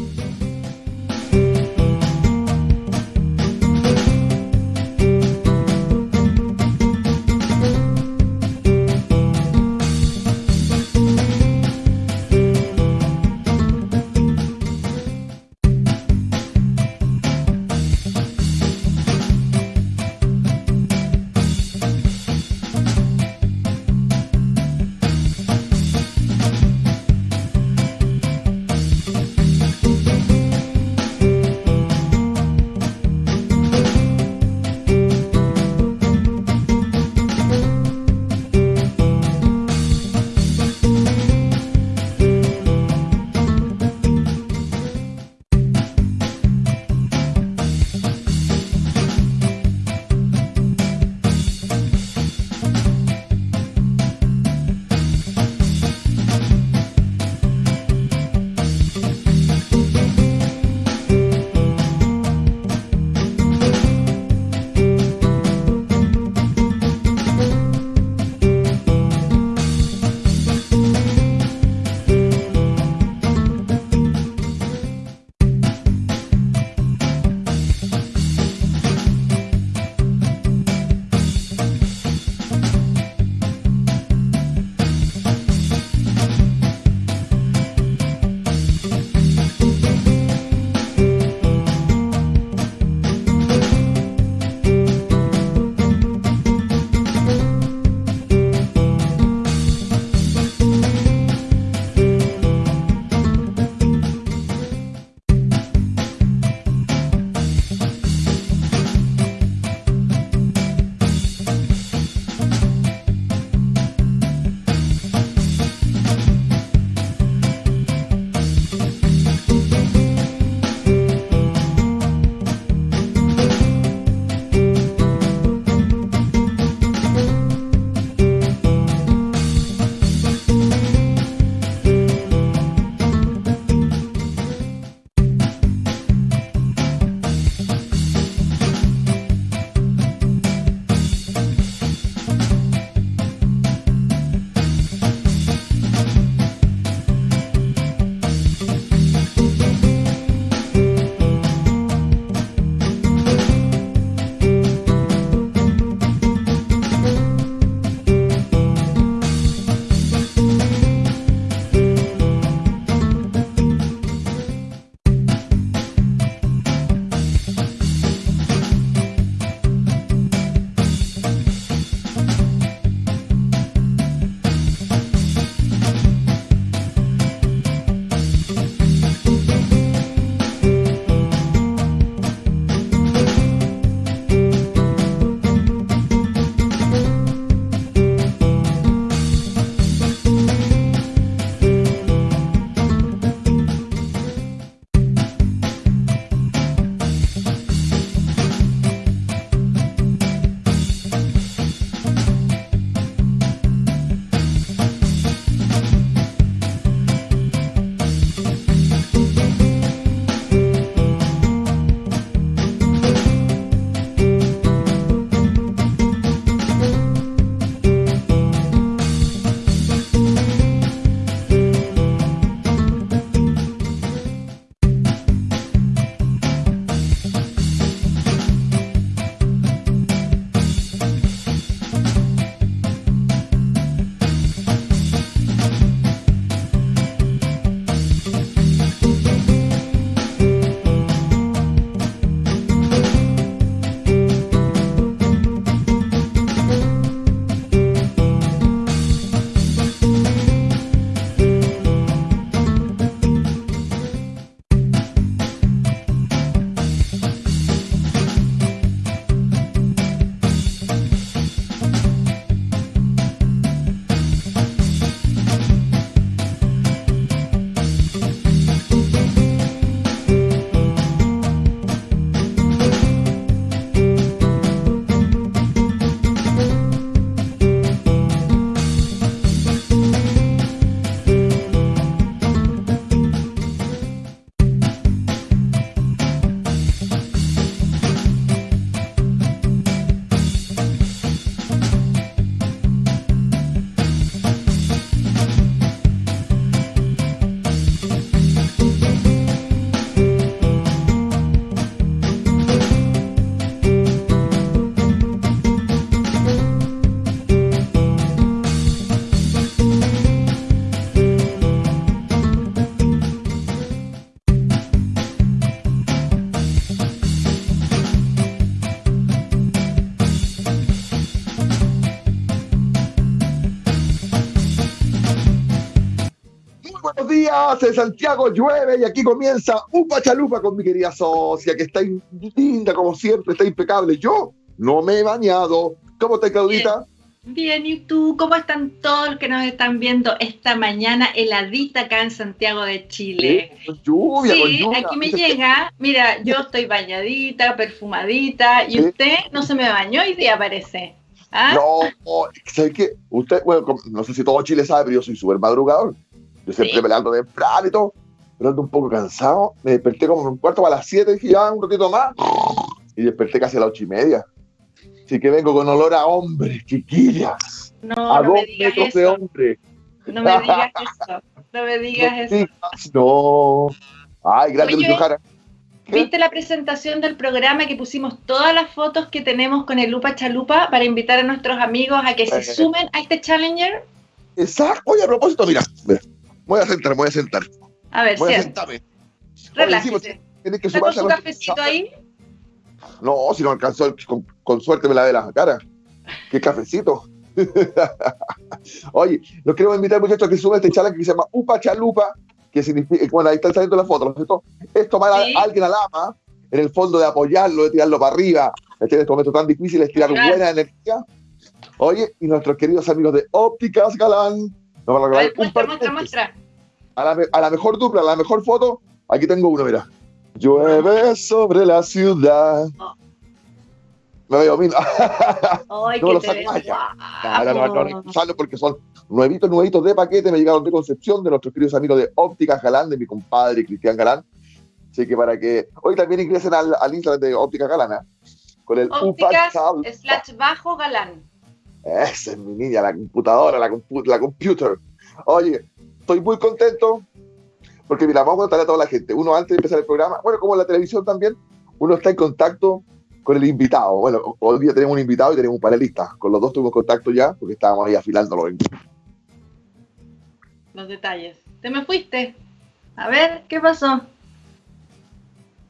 Bye. En Santiago llueve y aquí comienza un pachalupa con mi querida socia, que está linda como siempre, está impecable. Yo no me he bañado. ¿Cómo estás, Claudita? Bien, ¿y tú? ¿Cómo están todos los que nos están viendo esta mañana heladita acá en Santiago de Chile? con lluvia, sí, con lluvia. aquí me llega, mira, yo estoy bañadita, perfumadita, y usted no se me bañó y día parece. ¿Ah? No, ¿sabes qué? Usted, bueno, no sé si todo Chile sabe, pero yo soy súper madrugador. Yo siempre sí. me levanto temprano y todo, pero ando un poco cansado. Me desperté como un cuarto a las 7, dije ya un ratito más, y desperté casi a las ocho y media. Así que vengo con olor a hombre, chiquillas. No, a no dos me digas metros eso. de hombre. No me digas eso. No me digas No eso. digas, No. Ay, Jara. ¿Qué? ¿Viste la presentación del programa que pusimos todas las fotos que tenemos con el Lupa Chalupa para invitar a nuestros amigos a que se Eh. sumen a este Challenger? Exacto. Oye, a propósito, mira, mira. Voy a sentar, voy a sentar. A ver, Voy encima, Relájese. tienes que ¿Está con sumarse a cafecito ahí? No, si no alcanzó, con, con suerte me lavé la cara. Qué cafecito. Oye, los queremos invitar, muchachos, a que suban este challenge que se llama Upa Chalupa, que significa, bueno, ahí están saliendo las fotos, ¿no es cierto? Es tomar a- Sí. a alguien al ama, en el fondo de apoyarlo, de tirarlo para arriba, este, en estos momentos tan difíciles, tirar Claro. buena energía. Oye, y nuestros queridos amigos de Ópticas Galán van a A ver, muestra, muestra, a la, a la mejor dupla, a la mejor foto, aquí tengo uno, mira. Llueve sobre la ciudad. Oh. Me veo mil. Ay, No lo saco allá. No, no, no, no, no, porque son nuevitos, nuevitos de paquete. Me llegaron de Concepción, de nuestros queridos amigos de Ópticas Galán, de mi compadre Cristian Galán. Así que para que hoy también ingresen al, al Instagram de Ópticas Galán, ¿eh? con el Ópticas Upa slash bajo galán. Esa es mi niña, la computadora, la, compu- la computer. Oye, estoy muy contento porque, mira, vamos a contarle a toda la gente. Uno, antes de empezar el programa, bueno, como en la televisión también, uno está en contacto con el invitado. Bueno, hoy día tenemos un invitado y tenemos un panelista. Con los dos tuvimos contacto ya porque estábamos ahí afilándolo. Los detalles. Te me fuiste. A ver, ¿qué pasó?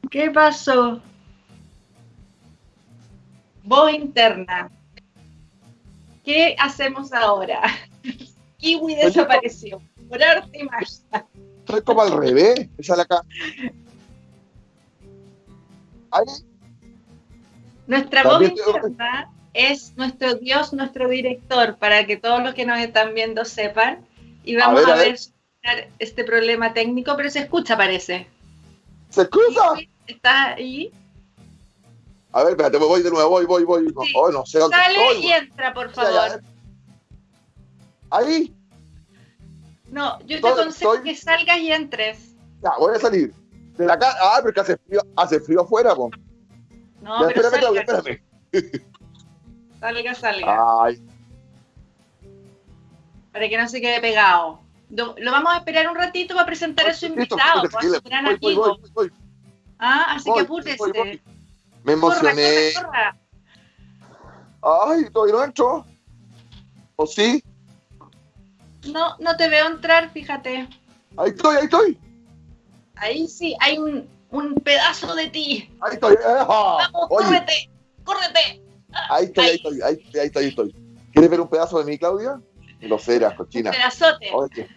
¿Qué pasó? Voz interna. ¿Qué hacemos ahora? Kiwi desapareció. Por arte y magia. Estoy como al revés. Acá. Nuestra voz También interna es nuestro Dios, nuestro director, para que todos los que nos están viendo sepan. Y vamos ver, a a ver, ver. solucionar este problema técnico, pero se escucha, parece. ¿Se escucha? ¿Estás ahí? A ver, espérate, voy de nuevo, voy, voy, voy. No, Sí. oh, no sé dónde Sale estoy. y entra, por favor. Ahí, No, yo te aconsejo estoy- que salgas y entres. ya, voy a salir. De la casa. Ah, porque hace frío, hace frío afuera, po. No, Ya, pero espérame, Claudia, salga, espérame. salga, salga, Ay, para que no se quede pegado. Lo, lo vamos a esperar un ratito para presentar a su invitado, a su gran amigo. Ah, así voy, que apúrese. voy. Me emocioné. corra, corra. Ay, todavía no entro. ¿O sí? No, no te veo entrar, fíjate. Ahí estoy, ahí estoy. Ahí sí, hay un, un pedazo de ti. Ahí estoy. Ajá. Vamos, Oye, córrete, córrete. ahí estoy, ahí estoy, ahí estoy, ahí estoy, ahí estoy. ¿Quieres ver un pedazo de mí, Claudia? Grosera, Un cochina. pedazote, Oye,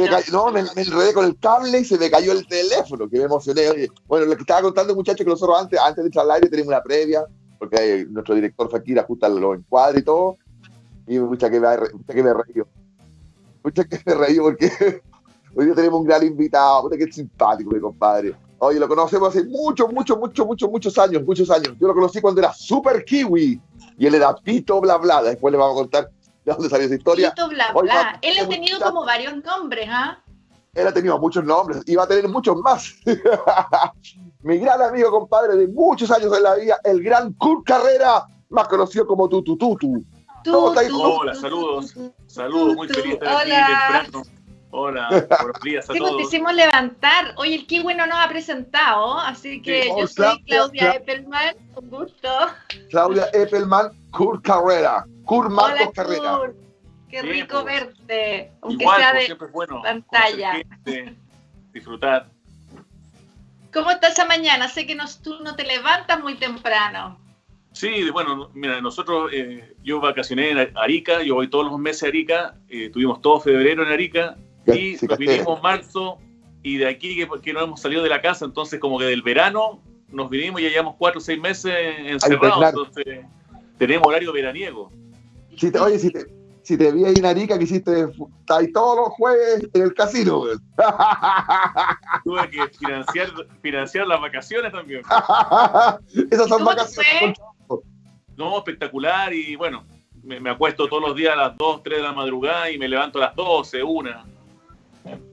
me cayó- no, me, me enredé con el cable y se me cayó el teléfono, que me emocioné. Oye, bueno, lo que estaba contando, muchachos, que nosotros antes, antes de entrar al aire tenemos una previa, porque eh, nuestro director Fakir ajusta los encuadres y todo, y mucha que me, mucha que me reíó. Mucha que me reíó porque hoy día tenemos un gran invitado, puta que simpático, mi compadre. Oye, lo conocemos hace muchos, muchos, muchos, muchos, muchos años, muchos años. Yo lo conocí cuando era Super Kiwi y él era Pito Bla Bla. Después le vamos a contar de dónde salió esa historia. Tito, bla, bla. Él ha tenido como varios nombres, ¿ah? Él ha tenido muchos nombres y va a tener muchos más. Mi gran amigo, compadre, de muchos años en la vida, el gran Kurt Carrera, más conocido como Tutu Tutu. Tú, ¿Cómo estás? tú, Hola, saludos. Saludos, muy feliz de estar aquí Hola. temprano. Hola, buenos días a Sí, te todos. hicimos levantar. Oye, el Kiwi no nos ha presentado, así que Sí, yo oh, soy Claudia, Claudia Cla- Eppelman, con gusto. Claudia Eppelman, Kurt Carrera. Kurt Marcos Hola, Carrera. Kurt. Qué Bien, rico pues. verte, aunque Igual, sea como de... siempre es bueno. pantalla. gente, disfrutar. ¿Cómo estás esa mañana? Sé que nos, tú no te levantas muy temprano. Sí, bueno, mira, nosotros, eh, yo vacacioné en Arica, yo voy todos los meses a Arica, eh, tuvimos todo febrero en Arica, Y nos vinimos en marzo y de aquí que, que, no hemos salido de la casa, entonces como que del verano nos vinimos y ya llevamos cuatro o seis meses encerrados, entonces tenemos horario veraniego. Si te, oye, si te, si te vi ahí en Arica que hiciste ahí todos los jueves en el casino. Tuve que financiar, financiar las vacaciones también. Esas son vacaciones. No, espectacular y bueno, me, me, acuesto todos los días a las 2, 3 de la madrugada y me levanto a las 12, 1.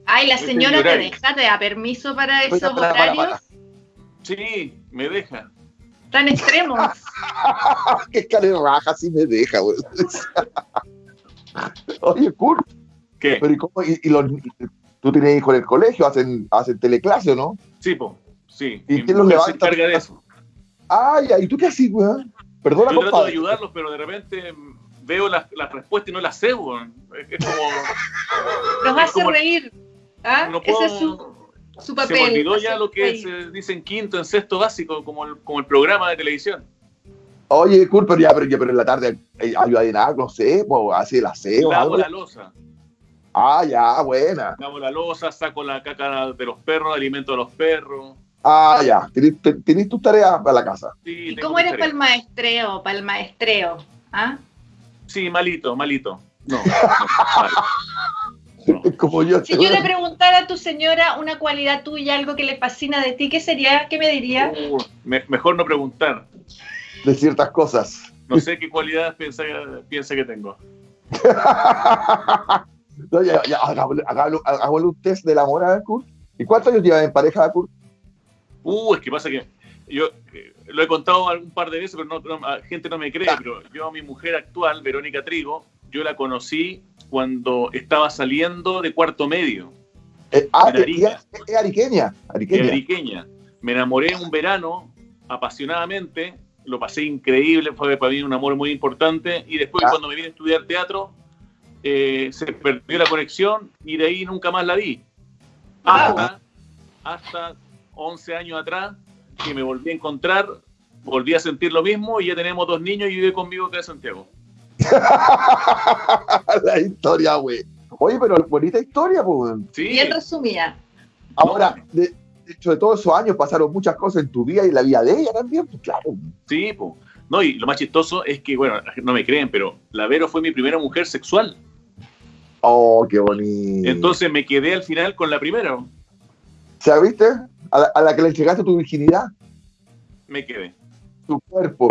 Ay, la señora te deja, te da permiso para esos horarios. Sí, me deja. Tan extremos. Qué escalera raja sí me deja, güey. Oye, Kurt. ¿Qué? Pero ¿y cómo? ¿Y, y los, ¿Tú tienes hijos en el colegio? ¿Hacen, hacen teleclase o no? Sí, po. Sí. ¿Y quién los levanta? se encarga de eso? Ay, ¿y tú qué haces, güey? Perdona, Yo compadre. trato de ayudarlos, pero de repente veo las la respuestas y no las sé, weón. Es como. Los hace como- reír. ¿Ah? no puedo- Ese es su, su papel. Se me olvidó ya lo que se dice en quinto, en sexto básico, como el, como el programa de televisión. Oye, Kurt, pero ya, pero, ya, pero en la tarde eh, ayuda en algo, no sé, pues hace el aseo, Lavo algo. la losa. Ah, ya, buena. Lavo la losa, saco la caca de los perros, alimento a los perros. Ah, ya. Tenés tus tareas para la casa. Sí, ¿Y cómo eres para el maestreo? Para el maestreo. ¿Ah? Sí, malito, malito. No, no, mal. No. Como yo. Si yo le preguntara a tu señora una cualidad tuya, algo que le fascina de ti, ¿qué sería? ¿Qué me diría? Uh, me- mejor no preguntar. De ciertas cosas. No sé qué cualidades piensa, piensa que tengo. No, ya, ya, hagámosle, hagámosle- hagámosle un test del amor a Kurt. ¿Y cuántos años llevas en pareja, Kurt? Uh, es que pasa que yo eh, lo he contado algún par de veces, pero no, gente no me cree, pero yo a mi mujer actual, Verónica Trigo, yo la conocí cuando estaba saliendo de cuarto medio, Eh, ah, eh, Arica. es, ariqueña. Ariqueña. Ariqueña. Me enamoré un verano apasionadamente, lo pasé increíble, fue para mí un amor muy importante, y después Ah. cuando me vine a estudiar teatro, eh, se perdió la conexión y de ahí nunca más la vi. Hasta, hasta 11 años atrás, que me volví a encontrar, volví a sentir lo mismo y ya tenemos dos niños y vive conmigo acá en Santiago. la historia, güey. Oye, pero bonita historia, pues. Sí, Bien resumida. Ahora, de, de hecho, de todos esos años pasaron muchas cosas en tu vida y en la vida de ella también, pues claro. sí, po. No, y lo más chistoso es que, bueno, no me creen, pero la Vero fue mi primera mujer sexual. Oh, qué bonito. Entonces me quedé al final con la primera. ¿Sabiste? A la, a la que le entregaste tu virginidad, Me quedé. tu cuerpo.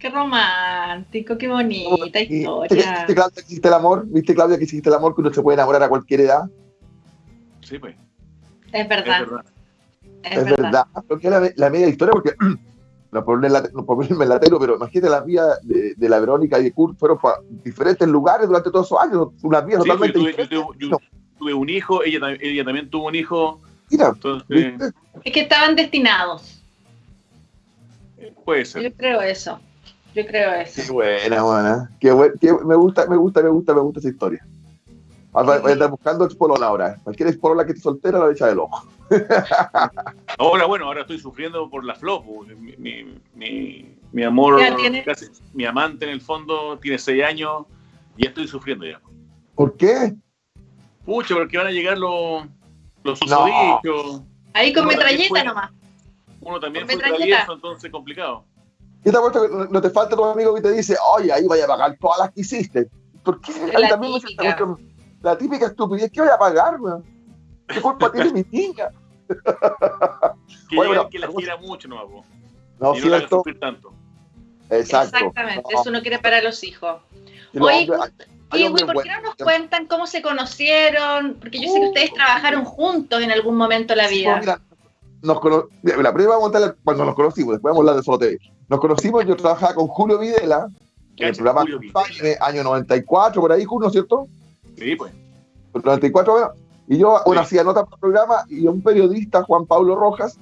Qué romántico, qué bonita Y- ¿Viste, historia. viste, Claudia, que hiciste el amor? ¿Viste, Claudia, que hiciste el amor que uno se puede enamorar a cualquier edad? Sí, pues. Es Es verdad, verdad. es, Es, verdad. verdad. La, la media historia, porque no por, ponerme en la tele, pero imagínate las vidas de, de la Verónica y de Kurt fueron para diferentes lugares durante todos esos años, unas Sí, pues, totalmente yo, tuve, yo diferentes. tuve- yo tuve un hijo, ella, tam- ella también tuvo un hijo, Mira, entonces. Es que estaban destinados. puede ser. Yo creo eso. Yo creo Qué eso. buena, buena. Qué buen- qué- me gusta, me gusta, me gusta, me gusta esa historia. Ahora voy a andar buscando expolola ahora. Cualquier expolola que esté soltera la echa del ojo. Ahora, bueno, ahora estoy sufriendo por la flop. Mi, mi, mi- mi amor, ¿Qué casi, mi amante en el fondo tiene seis años y estoy sufriendo ya. ¿Por qué? Pucha, porque van a llegar los, los No. susodichos. Ahí con Uno metralleta fue- nomás. Uno también Con fue travieso, entonces complicado. Yo te apuesto que no- te falta tu amigo que te dice, oye, ahí vaya a pagar todas las que hiciste. ¿Por qué? A mí La también me típica. mucho- La típica estupidez, ¿qué voy a pagar? weón? ¿Qué culpa tiene mi niña? Que, Oye, bueno, que la quiera mucho, no, po. No, y no la cierto. sufrir tanto. Exacto. Exactamente, No, eso no quiere para los hijos. Oye, hombres- hay- hay Y, hombres ¿por qué no nos cuentan cómo se conocieron? Porque yo sé que ustedes trabajaron juntos en algún momento de la Sí, vida. pues, mira, nos cono- mira, la vamos a contar cuando nos conocimos, después vamos a hablar de Solo TV. Nos conocimos, yo trabajaba con Julio Videla, en el programa Videla. Año 94, por ahí, Julio, ¿cierto? Sí, pues. 94, bueno, y yo bueno, Sí. hacía notas para el programa y un periodista, Juan Pablo Rojas,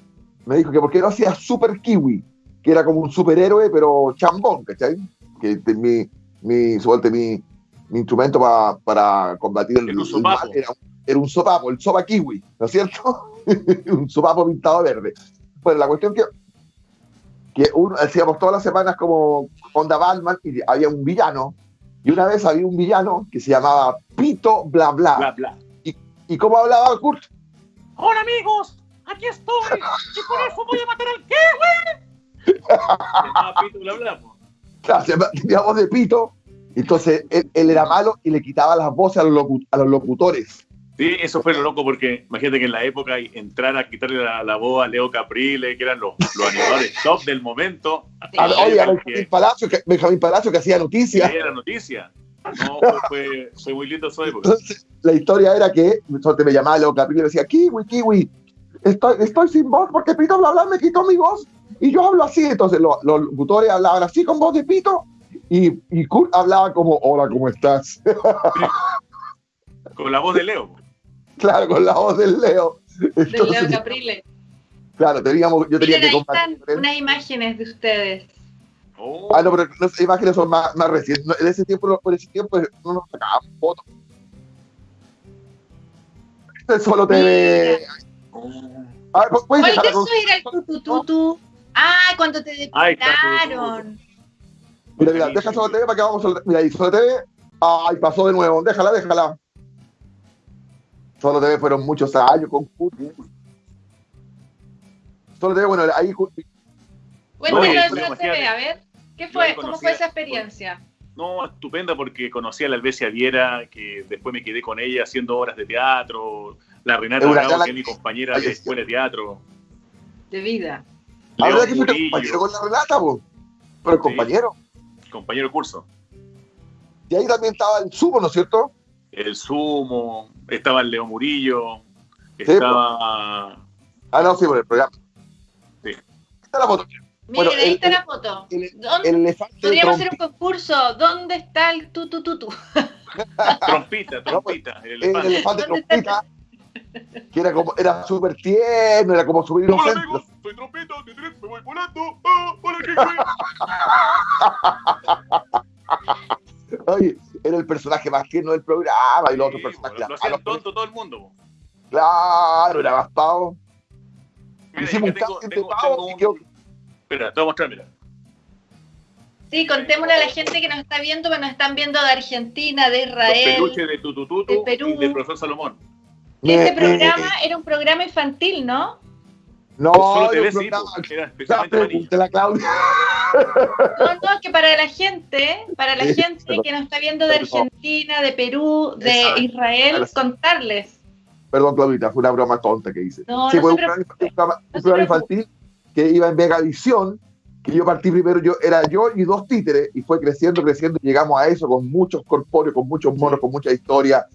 me dijo que por qué no hacía Super Kiwi, que era como un superhéroe, pero chambón, ¿cachai? Que de- mi, mi, suerte, mi, mi instrumento pa- para combatir el, el sopapo. mal era, era un sopapo, el sopa kiwi, ¿no es cierto? un sopapo pintado verde. Bueno, la cuestión que, que uno, hacíamos todas las semanas como Onda Batman y había un villano, y una vez había un villano que se llamaba Pito Bla Bla. Bla, bla. Y, ¿Y cómo hablaba Kurt? Hola amigos, aquí estoy. Y por eso voy a matar al qué, güey. Pito bla bla. Claro, se llama- tenía voz de pito. Entonces él, él era malo y le quitaba las voces a los, locu- a los locutores. Sí, eso fue lo loco porque imagínate que en la época entrar a quitarle la, la voz a Leo Caprile, que eran los, los animadores top del momento, A- oye, a que- Benjamín Palacio, que, Benjamín Palacio que hacía que noticias. era noticia. No, fue, fue, muy lindo esa época. Entonces, la historia era que me llamaba Leo Caprile y decía, Kiwi, Kiwi, estoy, estoy sin voz porque Pito Bla Bla me quitó mi voz y yo hablo así. Entonces lo- los locutores hablaban así con voz de Pito y, y Kurt hablaba como, hola, ¿cómo estás? Con la voz de Leo. Claro, con la voz del Leo. Del Entonces, Leo Caprile. claro, teníamos, yo tenía Miren, que ahí compartir. están unas imágenes de ustedes. Oh, Ah, no, pero las imágenes son más, más recientes. En ese tiempo, por ese tiempo no nos sacábamos fotos. Este solo te ve. oh. A ver, ¿puedes ¿Cuál dejar de la esos era el tutututu? Ah, cuando te Ahí depilaron. Mira, mira, deja solo TV para que vamos a... Mira, ahí solo TV. Ay, pasó de nuevo. Déjala, déjala. Solo TV fueron muchos años con Kurt. Solo TV, bueno, ahí Kurt- Cuéntanos de pero Solo TV, a ver. ¿Qué fue? ¿Cómo fue esa experiencia? No, estupenda porque conocí a la Albesia Viera, que después me quedé con ella haciendo obras de teatro. La Renata Bravo, que es mi compañera Ay, de es- escuela de teatro. De vida. La verdad que fuiste compañero con la Renata, po. Pero Sí. compañero. compañero de curso. Y ahí también estaba el sumo, ¿no es cierto? El Sumo, estaba el Leo Murillo, pues. estaba... Ah, no, sí, por el programa. Sí. Está la foto. Miren, Bueno, ahí el- está el- la foto. El, ¿Dónde- el elefante de Podríamos hacer un concurso. ¿Dónde está el tutututu? Trompita, trompita, el el elefante. elefante ¿Dónde está el- trompita, que era como, era súper tierno, era como súper Hola amigos, soy trompita, titirip, me voy volando. Ah, hola, ¿qué? Oye, era el personaje más tierno del programa y los otros personajes. lo hacían tonto todo el mundo. Claro, era más pavo. Mira, Hicimos un casting de tengo, pavo tengo y un- quedó- Espera, te voy a mostrar, mira. Sí, contémosle a la gente que nos está viendo, que nos están viendo de Argentina, de Los Israel. peluches de Tutututu de Perú. y del profesor Salomón. Este Me- programa me- era un programa infantil, ¿no? No, Solo te ves, sí, programa- po, era Ya, especialmente para niños. pregúntale a Claudia. No, no, es que para la gente, para la Sí, gente perdón. que nos está viendo de. Argentina, de Perú, de Israel, contarles. Perdón, Claudita, fue una broma tonta que hice. No, sí, no fue un programa, un infantil que iba en Megavisión, que yo partí primero, yo era yo y dos títeres, y fue creciendo, creciendo, y llegamos a eso con muchos corpóreos, con muchos monos, con mucha historia.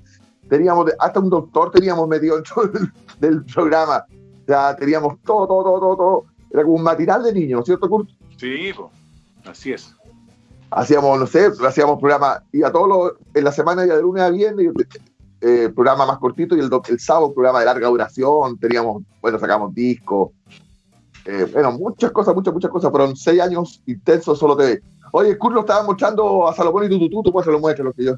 Teníamos, hasta un doctor teníamos metido dentro del, del programa. O sea, teníamos todo, todo, todo, todo, todo. Era como un matinal de niños, ¿no es cierto, Kurt? Sí, po, así es. hacíamos, no sé, hacíamos programa, y a todos los, en la semana ya de lunes a viernes, eh, programa más cortito, y el, do- el sábado programa de larga duración, teníamos, bueno, sacamos discos, eh, bueno, muchas cosas, muchas, muchas cosas, fueron seis años intensos solo TV. Oye, Kurt lo estaba mostrando a Salomón y Tututu, tú pues se lo muestres lo que yo.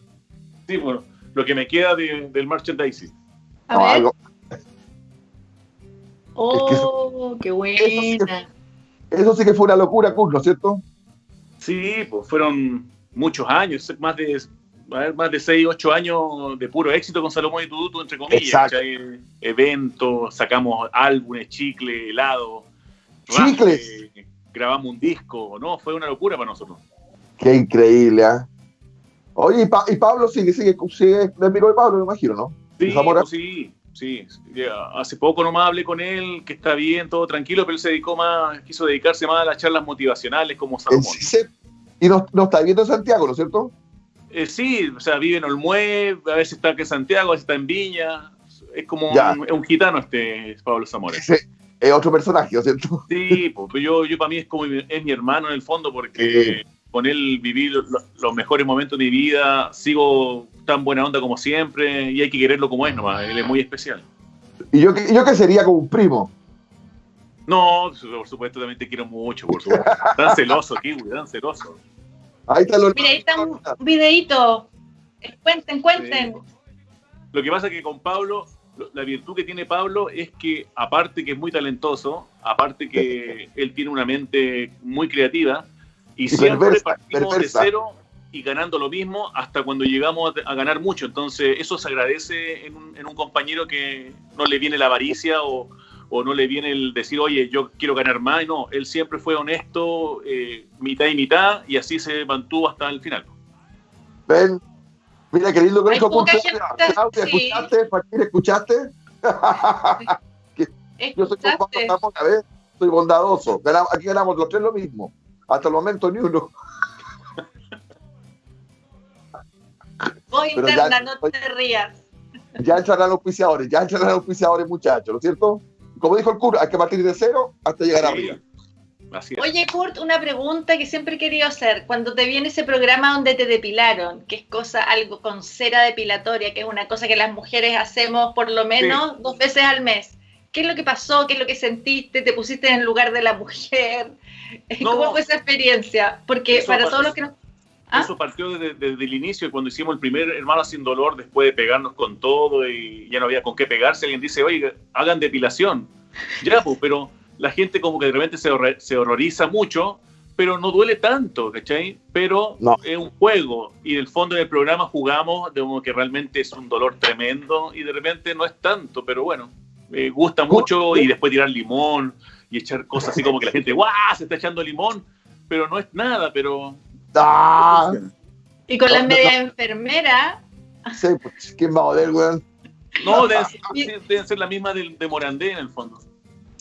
Sí, bueno, lo que me queda de- del merchandising. A No, ver. algo- Oh, qué sí que- buena. eso sí que fue una locura, Kurt, ¿no es cierto? Sí, pues fueron muchos años, más de, a ver, más de 6, 8 años de puro éxito con Salomón y Tututu, entre comillas. Eventos, sacamos álbumes, chicle, helado. Chicles. grabamos un disco, ¿no? Fue una locura para nosotros. Qué increíble, ¿ah? Oye, y, Pa- y Pablo sigue, sigue, sigue, de amigo de Pablo, me imagino, ¿no? Sí, pues sí, sí. Hace poco nomás hablé con él, que está bien, todo tranquilo, pero él se dedicó más, quiso dedicarse más a las charlas motivacionales como Salomón. Y no, no está viviendo en Santiago, ¿no es cierto? Eh, sí, o sea, vive en Olmué, a veces está aquí en Santiago, a veces está en Viña. Es como un, gitano este Pablo Zamora. Ese es otro personaje, ¿no es cierto? Sí, pues, pero yo, yo para mí es como mi- es mi hermano en el fondo porque con él viví lo- lo- los mejores momentos de mi vida, sigo tan buena onda como siempre y hay que quererlo como es nomás, él es muy especial. Y yo, que- yo que sería como un primo. No, por supuesto también te quiero mucho, por supuesto. Tan celoso, Kiwi, tan celoso. Ahí está lo Mira, ahí está un videíto. Eh, Cuenten, cuenten. Sí. Lo que pasa es que con Pablo, lo- la virtud que tiene Pablo es que, aparte que es muy talentoso, aparte que él tiene una mente muy creativa, y Y siempre perversa, partimos perversa. de cero y ganando lo mismo hasta cuando llegamos a, ganar mucho. Entonces, eso se agradece en un, en un compañero que no le viene la avaricia o, o, no le viene el decir, oye, yo quiero ganar más. No, él siempre fue honesto, eh, mitad y mitad, y así se mantuvo hasta el final. Ven, mira qué lindo que dijo Claudia, sí. ¿escuchaste? ¿escuchaste? yo soy, soy bondadoso. Aquí ganamos los tres lo mismo. Hasta el momento ni uno. Interna, no te rías. Ya entrarán los auspiciadores, ya entrarán los auspiciadores, muchachos, ¿no es cierto? Como dijo el Kurt, hay que partir de cero hasta llegar a arriba. Oye, Kurt, una pregunta que siempre he querido hacer. Cuando te viene ese programa donde te depilaron, que es cosa, algo con cera depilatoria, que es una cosa que las mujeres hacemos por lo menos dos veces al mes. ¿Qué es lo que pasó? ¿Qué es lo que sentiste? ¿Te pusiste en el lugar de la mujer? ¿Cómo fue esa experiencia? Porque para todos los que nos ¿Ah? Eso partió desde, el inicio, cuando hicimos el primer Hermano Sin Dolor, después de pegarnos con todo y ya no había con qué pegarse. Alguien dice, oye, hagan depilación. Ya, pues, pero la gente como que de repente se, se horroriza mucho, pero no duele tanto, ¿cachai? Pero es un juego y en el fondo del programa jugamos de como que realmente es un dolor tremendo y de repente no es tanto, pero bueno, me gusta mucho y después tirar limón y echar cosas así como que la gente, ¡guau! Se está echando limón, pero no es nada, pero Ah. Y con la media enfermera. Sí, pues, ¿quién va a joder, weón? No, deben, ser la misma de, de, Morandé en el fondo.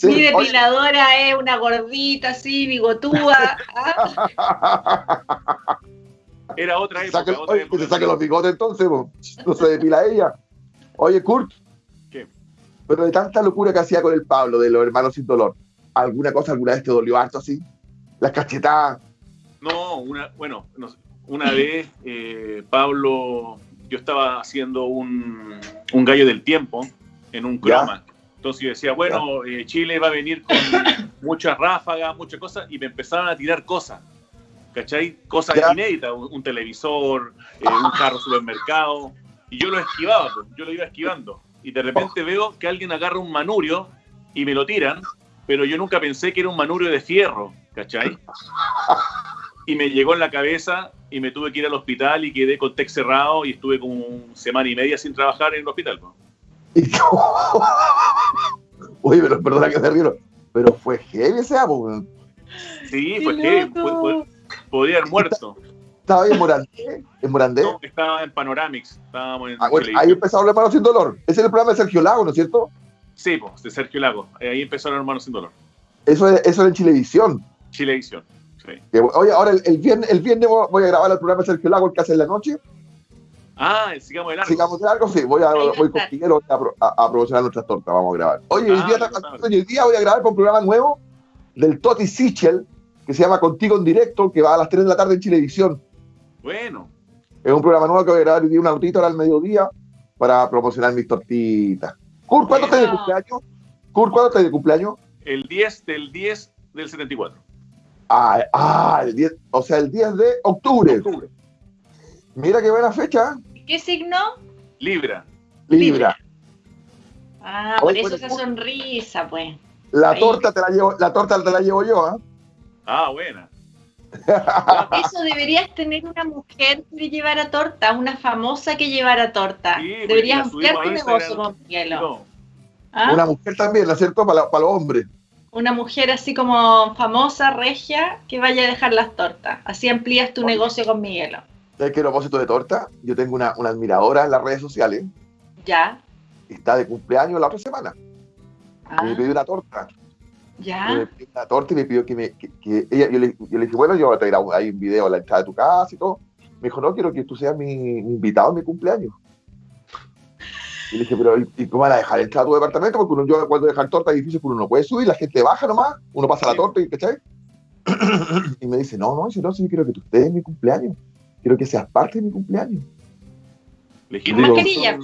Mi depiladora es una gordita así, bigotuda. Era otra época. Saque, oye, que se saque los bigotes entonces, no se depila ella. Oye, Kurt. ¿Qué? Pero de tanta locura que hacía con el Pablo de los hermanos sin dolor, ¿alguna cosa alguna vez te dolió harto así? Las cachetadas, no, una, bueno, una vez eh, Pablo, yo estaba haciendo un, un, gallo del tiempo en un croma. Entonces yo decía, bueno, eh, Chile va a venir con muchas ráfagas, muchas cosas, y me empezaron a tirar cosas. ¿Cachai? Cosas inéditas, un, televisor, eh, un carro supermercado, y yo lo esquivaba, pues, yo lo iba esquivando. Y de repente oh. veo que alguien agarra un manurio y me lo tiran, pero yo nunca pensé que era un manurio de fierro, ¿cachai? Y me llegó en la cabeza y me tuve que ir al hospital y quedé con TEC cerrado y estuve como una semana y media sin trabajar en el hospital. Oye, pero perdona que me río, pero fue heavy ese amo. Sí, fue heavy, podría haber muerto. ¿Estaba ahí en Morandé? ¿En Morandé? No, estaba en Panoramix. Estábamos en ah, ahí empezó a Hermanos Sin Dolor. Ese es el programa de Sergio Lago, ¿no es cierto? Sí, pues, de Sergio Lago. Ahí empezó Hermanos Sin Dolor. Eso, eso era en Chilevisión. Chilevisión oye, ahora el, viernes, el viernes voy a grabar el programa de Sergio Lago, el que hace en la noche. Ah, sigamos de largo. Sigamos de largo, sí. Voy, a, voy con a, a, promocionar nuestras tortas. Vamos a grabar. Oye, hoy, día, ah, hoy día voy a grabar con un programa nuevo del Toti Sichel, que se llama Contigo en Directo, que va a las 3 de la tarde en Chilevisión. Bueno. Es un programa nuevo que voy a grabar hoy día una ahora al mediodía para promocionar mis tortitas. Kurt, ¿cuándo estás de cumpleaños? Kurt, ¿cuándo estás de cumpleaños? El 10 del 10 del 74. Ah, ah, el 10, o sea, el 10 de octubre. Mira qué buena fecha. ¿Qué signo? Libra. Libra. Ah, por eso esa sonrisa, pues. La torta te la llevo, la torta te la llevo yo, ¿ah? Ah, buena. Eso deberías tener una mujer que llevara torta, una famosa que llevara torta. deberías ampliar tu negocio con ¿Ah? Una mujer también, ¿no es cierto? Para, para los hombres una mujer así como famosa, regia, que vaya a dejar las tortas. Así amplías tu negocio con Miguelo. ¿Sabes qué propósito de torta? Yo tengo una, admiradora en las redes sociales. Ya. Está de cumpleaños la otra semana. me ah. pidió una torta. Ya. Me pidió una torta y me pidió que me. Que, ella, yo, le, yo, le, dije, bueno, yo te grabo ahí un video a la entrada de tu casa y todo. Me dijo, no, quiero que tú seas mi invitado en mi cumpleaños. Y le dije, pero ¿y cómo van a dejar entrar a tu departamento? Porque uno, yo cuando dejan torta es difícil, uno no puede subir, la gente baja nomás, uno pasa la torta y ¿cachai? y me dice, no, no, si no, si yo quiero que tú estés en mi cumpleaños. Quiero que seas parte de mi cumpleaños. Le dije, mascarilla.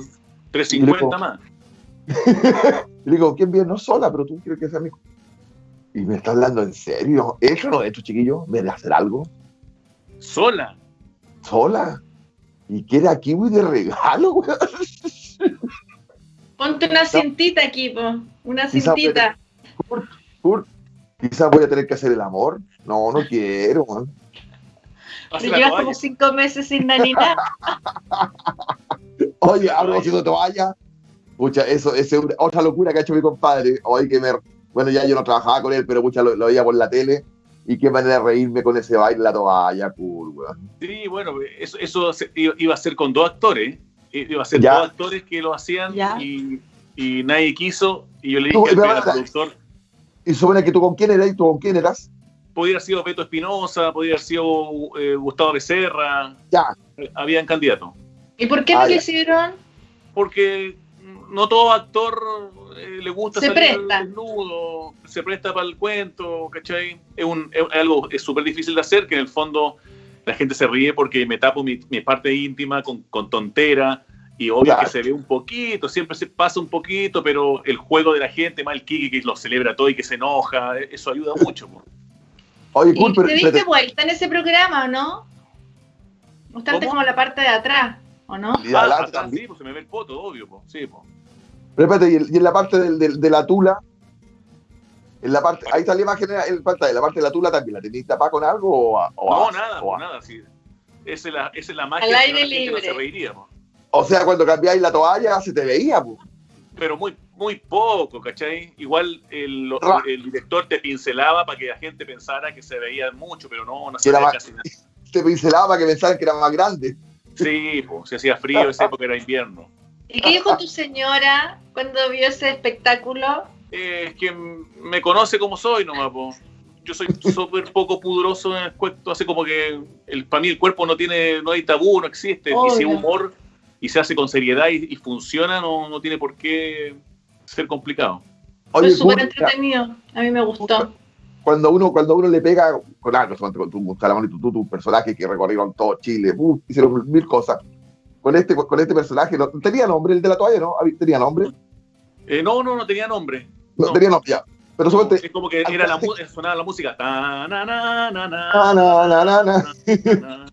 350 más. le digo, ¿quién viene? No sola, pero tú quieres que sea mi Y me está hablando en serio. ¿Eso no hecho, chiquillo? ¿Me de hacer algo? ¿Sola? ¿Sola? ¿Y quiere aquí, güey, de regalo, güey? Ponte una cintita aquí, una cintita. Quizás voy a tener que hacer el amor. No, no quiero, man. Llevas como cinco meses sin nanina. Oye, hablo haciendo toalla. Pucha, eso, es otra locura que ha hecho mi compadre. Hoy que me. Bueno, ya yo no trabajaba con él, pero mucha lo, lo veía por la tele. Y qué manera de reírme con ese baile la toalla, cool, weón. Sí, bueno, eso, eso iba a ser con dos actores. Iba a ser Ya. dos actores que lo hacían Ya. y, y nadie quiso. Y yo le dije al, pero al productor, Y supone que tú con quién eras y tú con quién eras. podría haber sido Beto Espinosa, podría haber sido eh, Gustavo Becerra, Ya. habían candidatos. ¿Y por qué Ah, no lo ya. hicieron? Porque no todo actor eh, le gusta Se salir presta. desnudo, se presta para el cuento, ¿cachai? Es, un, es algo es súper difícil de hacer, que en el fondo la gente se ríe porque me tapo mi, mi parte íntima con, con tontera y obvio Claro. que se ve un poquito, siempre se pasa un poquito, pero el juego de la gente, más el Kiki que lo celebra todo y que se enoja, eso ayuda mucho. po. Oye, ¿Y cool, pero. te diste espérate, vuelta en ese programa o no? Mostrarte ¿Cómo? como la parte de atrás, ¿o no? y Ah, atrás, también. sí, pues se me ve el poto, obvio. po. Sí, po. Pero espérate, y, en- y en la parte del- del- de la tula. En la parte, ahí está la imagen en pantalla. La parte de la tula también. ¿La tenéis tapada con algo o, a- o No, a- nada, o po, a- nada. Sí. Esa es la, esa es la magia Al que aire gente no libre. se reiría. po. O sea, cuando cambiáis la toalla se te veía, pues. pero muy muy poco, ¿cachai? Igual el, el director te pincelaba para que la gente pensara que se veía mucho, pero no, no se Que era veía más- casi nada. Te pincelaba para que pensaran que era más grande. Sí, pues, se hacía frío, esa época era invierno. ¿Y qué dijo tu señora cuando vio ese espectáculo? Eh, es que me conoce como soy nomás, po. Yo soy súper poco pudoroso en el cuento, así como que el, para mí el cuerpo no tiene, no hay tabú, no existe. Y si es humor y se hace con seriedad y, y funciona, no, no tiene por qué ser complicado. Fue Oye, súper cool, entretenido. A mí me gustó. cuando uno, cuando uno le pega con algo, con tu, tu Salamón y tu, tu, tu personaje que recorrieron todo Chile, uh, hicieron mil cosas. Con este, con este personaje, no, tenía nombre el de la toalla, ¿no? ¿Tenía nombre? Eh, no, no, no tenía nombre. No, No. tenía nombre, ya. Pero No, es como que era la, sonaba la música.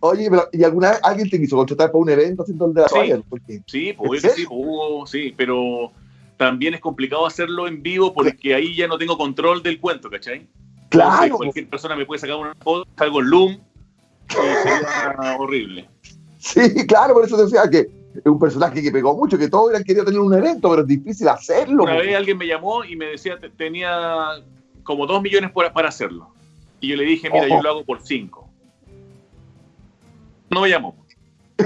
Oye, pero ¿y alguna vez alguien te quiso contratar para un evento haciendo el de la Sí. toalla? Sí, ¿En pues, sí, pues, hubo, sí, pero también es complicado hacerlo en vivo porque ahí ya no tengo control del cuento, ¿cachai? Entonces, claro, cualquier persona me puede sacar una foto, salgo en Loom y sería horrible. sí, claro, por eso decía que un personaje que pegó mucho, que todos hubieran querido tener un evento, pero es difícil hacerlo. Una vez alguien me llamó y me decía que tenía como dos millones por- para hacerlo. Y yo le dije, mira, Ojo. yo lo hago por cinco. No me llamó.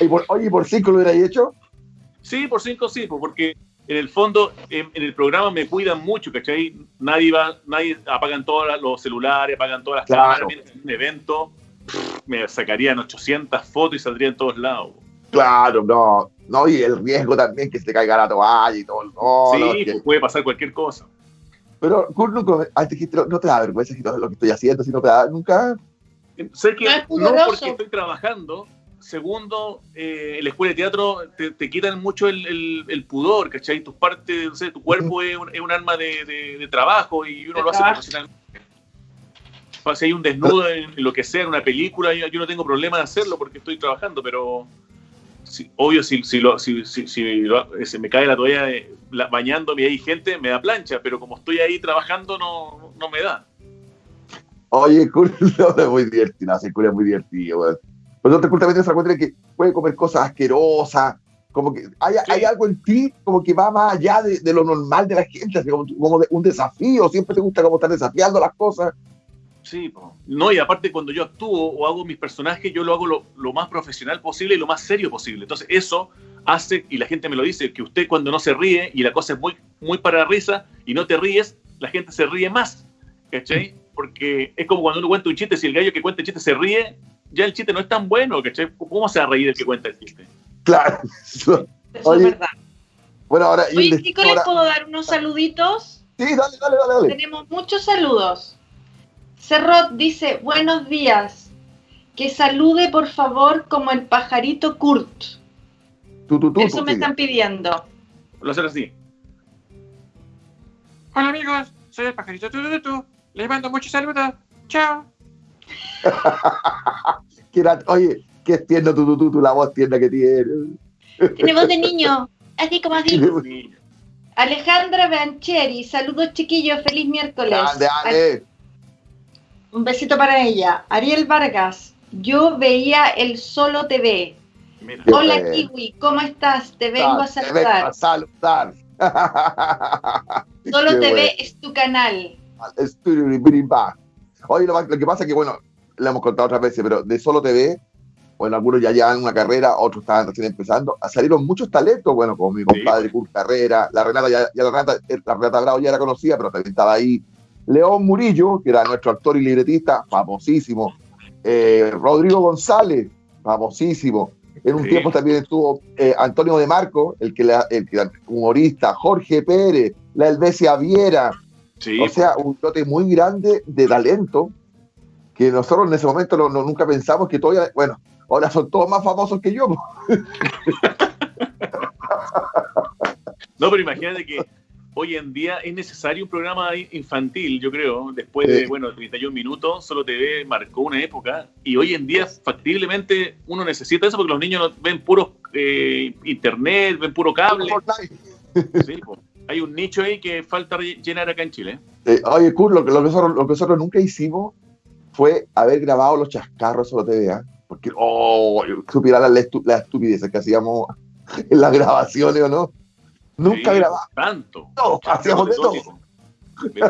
Y por- oye, ¿y por cinco lo hubierais hecho? Sí, por cinco sí, porque en el fondo en, en el programa me cuidan mucho, ¿cachai? Nadie va, nadie apagan todos los celulares, apagan todas las Claro. cámaras. En un evento me sacarían 800 fotos y saldría en todos lados. Claro, no. No, y el riesgo también que se te caiga la toalla y todo. No, sí, no, que- pues, puede pasar cualquier cosa. Pero, Kurt, nunca, antes dijiste, no te da vergüenza si todo lo que estoy haciendo, si no te da, nunca. Sé que No es no pudoroso. porque estoy trabajando. Segundo, eh, en la escuela de teatro te, te quitan mucho el, el- el pudor, ¿cachai? Tus partes, no sé, tu cuerpo es, un, es un arma de, de- de trabajo y uno De lo hace profesionalmente. Si hay un desnudo en, lo que sea, en una película, yo, yo no tengo problema de hacerlo porque estoy trabajando, pero si- obvio, si, si, lo- si, lo- se me cae la toalla eh, la- bañándome y hay gente, me da plancha, pero como estoy ahí trabajando, no, no me da. Oye, no, es muy divertido, no, sí, Kurt es muy divertido, weón. Pero Kurt también se encuentra que puede comer cosas asquerosas, como que hay, Sí. hay algo en ti como que va más allá de, de lo normal de la gente, así como, como de- un desafío, siempre te gusta como estar desafiando las cosas. Sí, po. no, y aparte cuando yo actúo o hago mis personajes, yo lo hago lo, lo más profesional posible y lo más serio posible. Entonces eso hace, y la gente me lo dice, que usted cuando no se ríe y la cosa es muy, muy para risa y no te ríes, la gente se ríe más, ¿cachai? Porque es como cuando uno cuenta un chiste, si el gallo que cuenta el chiste se ríe, ya el chiste no es tan bueno, ¿cachai? ¿Cómo se va a reír el que cuenta el chiste? Claro. Eso Oye, es verdad. Bueno, ahora. Oye, ¿les puedo dar unos saluditos? Sí, dale, dale, dale. dale. Tenemos muchos saludos. Cerrot dice, buenos días. Que salude, por favor, como el pajarito Kurt. Tú, tú, tú, Eso tú, me están pidiendo. Lo hacer así. Hola amigos, soy el pajarito Tutututu. Les mando muchos saludos. Chao. Oye, qué tierno tú, la voz tierna que tienes. Tiene voz de niño. Así como así. Sí. Alejandra Bancheri, saludos chiquillos, feliz miércoles. Grande, Ale. Un besito para ella. Ariel Vargas, yo veía el Solo TV. Mira, Hola bueno. Kiwi, ¿cómo estás? Te vengo a Te vengo a saludar. saludar. Solo Qué TV es tu canal. Bath. Oye, lo, lo que pasa es que, bueno, le hemos contado otras veces, pero de Solo TV, bueno, algunos ya llevan una carrera, otros estaban recién empezando. Salieron muchos talentos, bueno, como mi compadre Kurt Carrera, la Renata, ya, ya la, Renata, eh, la Renata Bravo ya era conocida, pero también estaba ahí. León Murillo, que era nuestro actor y libretista, famosísimo. Eh, Rodrigo González, famosísimo. En un Sí. tiempo también estuvo eh, Antonio de Marco, el que, la, el que era humorista, Jorge Pérez, la Elvesia Viera, sí, o sea, un lote muy grande de talento que nosotros en ese momento no, no- nunca pensamos que todavía, bueno, ahora son todos más famosos que yo. No, pero imagínate que hoy en día es necesario un programa infantil, yo creo. Después de, Sí. bueno, 31 minutos, Solo TV marcó una época. Y hoy en día, factiblemente, uno necesita eso porque los niños ven puro eh, internet, ven puro cable. Sí. Hay un nicho ahí que falta llenar acá en Chile. Eh, oye, Kurt, lo, que- nosotros, lo que nosotros nunca hicimos fue haber grabado los chascarros solo TV, ¿ah? porque, oh, supiera la, la estupidez que hacíamos en las grabaciones o no. Nunca Sí, grabamos. Tanto. No, hacíamos de todo. De.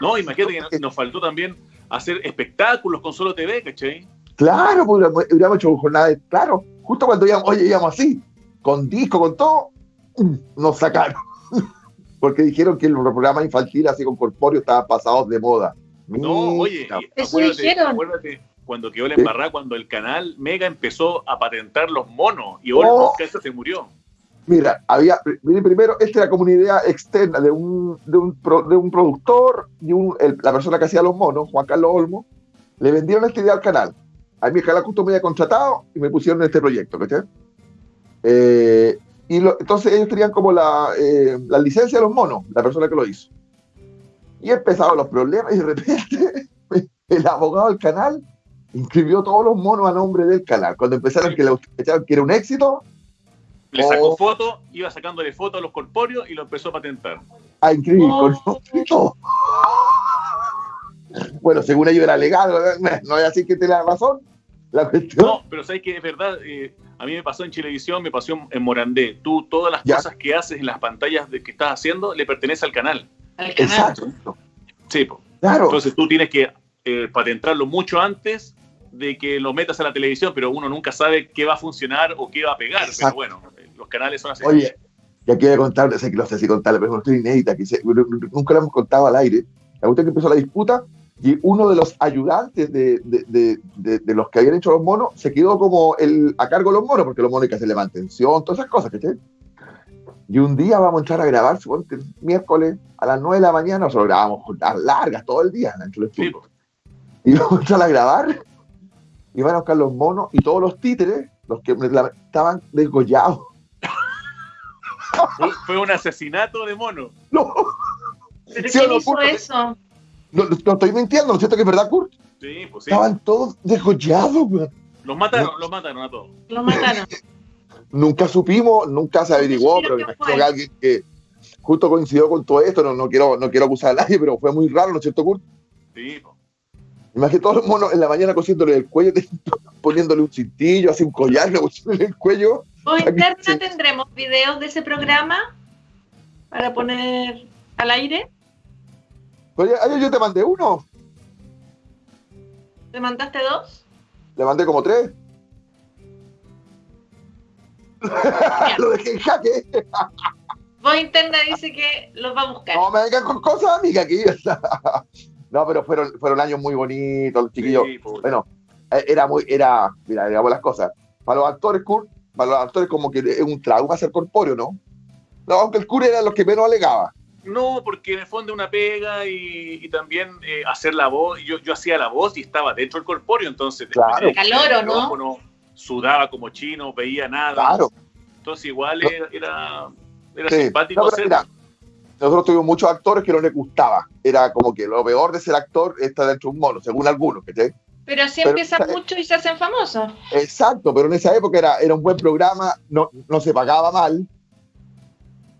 No, imagínate que nos- faltó también hacer espectáculos con Solo TV, ¿cachai? Claro, pues, hubiéramos- hubiéramos hecho jornada de, claro, justo cuando íbamos, oye, íbamos así, con disco, con todo, nos sacaron. Porque dijeron que los programas infantiles así con corpóreo estaban pasados de moda. No, oye, Eso acuérdate, dijeron. acuérdate cuando quedó la embarrada, cuando el canal Mega empezó a patentar los monos y Oh. Olmos Casa se murió. Mira, había, primero, esta era idea externa de un, de un, pro- de un productor y un, el- la persona que hacía los monos, Juan Carlos Olmo, le vendieron esta idea al canal. A el canal justo me había contratado y me pusieron en este proyecto, ¿cachai? Eh, y lo- entonces ellos tenían como la, eh, la licencia de los monos, la persona que lo hizo. Y empezaron los problemas y de repente el abogado del canal inscribió todos los monos a nombre del canal. Cuando empezaron que, echaron que era un éxito, Le sacó Oh. fotos, iba sacándole fotos a los corpóreos y lo empezó a patentar. a inscribir Oh. Bueno, según ellos era legal, no es así que te la razón. La cuestión. No, pero sabes que es verdad, eh, a mí me pasó en Chilevisión, me pasó en- en Morandé. Tú, todas las Ya. cosas que haces en las pantallas de que estás haciendo, le pertenece al canal. Al canal. Exacto. Sí, po. Claro. Entonces tú tienes que eh, patentarlo mucho antes de que lo metas a la televisión, pero uno nunca sabe qué va a funcionar o qué va a pegar. Exacto. Pero bueno, eh, los canales son así. Oye, y aquí voy a contar, sé que no sé si contarle, pero es una historia inédita que se- nunca la hemos contado al aire. La cuestión es que empezó la disputa y uno de los ayudantes de, de- de- de- los que habían hecho los monos se quedó como el, a cargo de los monos, porque los monos hay que hacerle mantención, todas esas cosas, ¿cachai? Y un día vamos a entrar a grabar, suponte, el miércoles a las 9 de la mañana, nosotros grabamos jornadas largas todo el día dentro del Sí. Y vamos a entrar a grabar y van a buscar los monos y todos los títeres, los que la- estaban desgollados. Fue, fue un asesinato de mono. No, ¿Pero Sí, o quién no, hizo Kurt? eso? no, no estoy mintiendo, ¿no es cierto que es verdad, Kurt? Sí, pues sí. Estaban todos desgollados, weón. Los mataron, los mataron a todos. Lo mataron. Nunca supimos, nunca se averiguó, pero me imagino fue. que alguien que justo coincidió con todo esto, no, no, quiero, no quiero acusar a nadie, pero fue muy raro, ¿no es cierto, Kurt? Sí, po. Imagínate todos los monos en la mañana cosiéndole el cuello, poniéndole un cintillo, así un collar, le pusieron el cuello. ¿O interna tendremos videos de ese programa para poner al aire? Oye, ayer yo te mandé uno, ¿Te mandaste dos? le mandé como tres. Lo dejé en jaque. Voz interna dice que los va a buscar. No me vengan con cosas, amiga, aquí. No, pero fueron, fueron años muy bonitos, los chiquillos. Sí. Bueno, eh, era muy, era, mira, digamos las cosas. Para los actores, Kurt, para los actores como que es un trauma ser corpóreo, ¿no? No, aunque el Kurt era los que menos alegaba. No, porque en el fondo es una pega y, y también eh, hacer la voz. Yo, yo hacía la voz y estaba dentro del corpóreo, entonces Claro. del Calor, ¿o no? micrófono, sudaba como chino, veía nada. Claro. Entonces igual No. era, era, era Sí. simpático No, pero hacer. mira, nosotros tuvimos muchos actores que no les gustaba. Era como que lo peor de ser actor está dentro de un mono, según algunos, ¿cachai? Pero Pero- empiezan mucho y se hacen famosos. Exacto, pero en esa época era, era un buen programa, no, no se pagaba mal.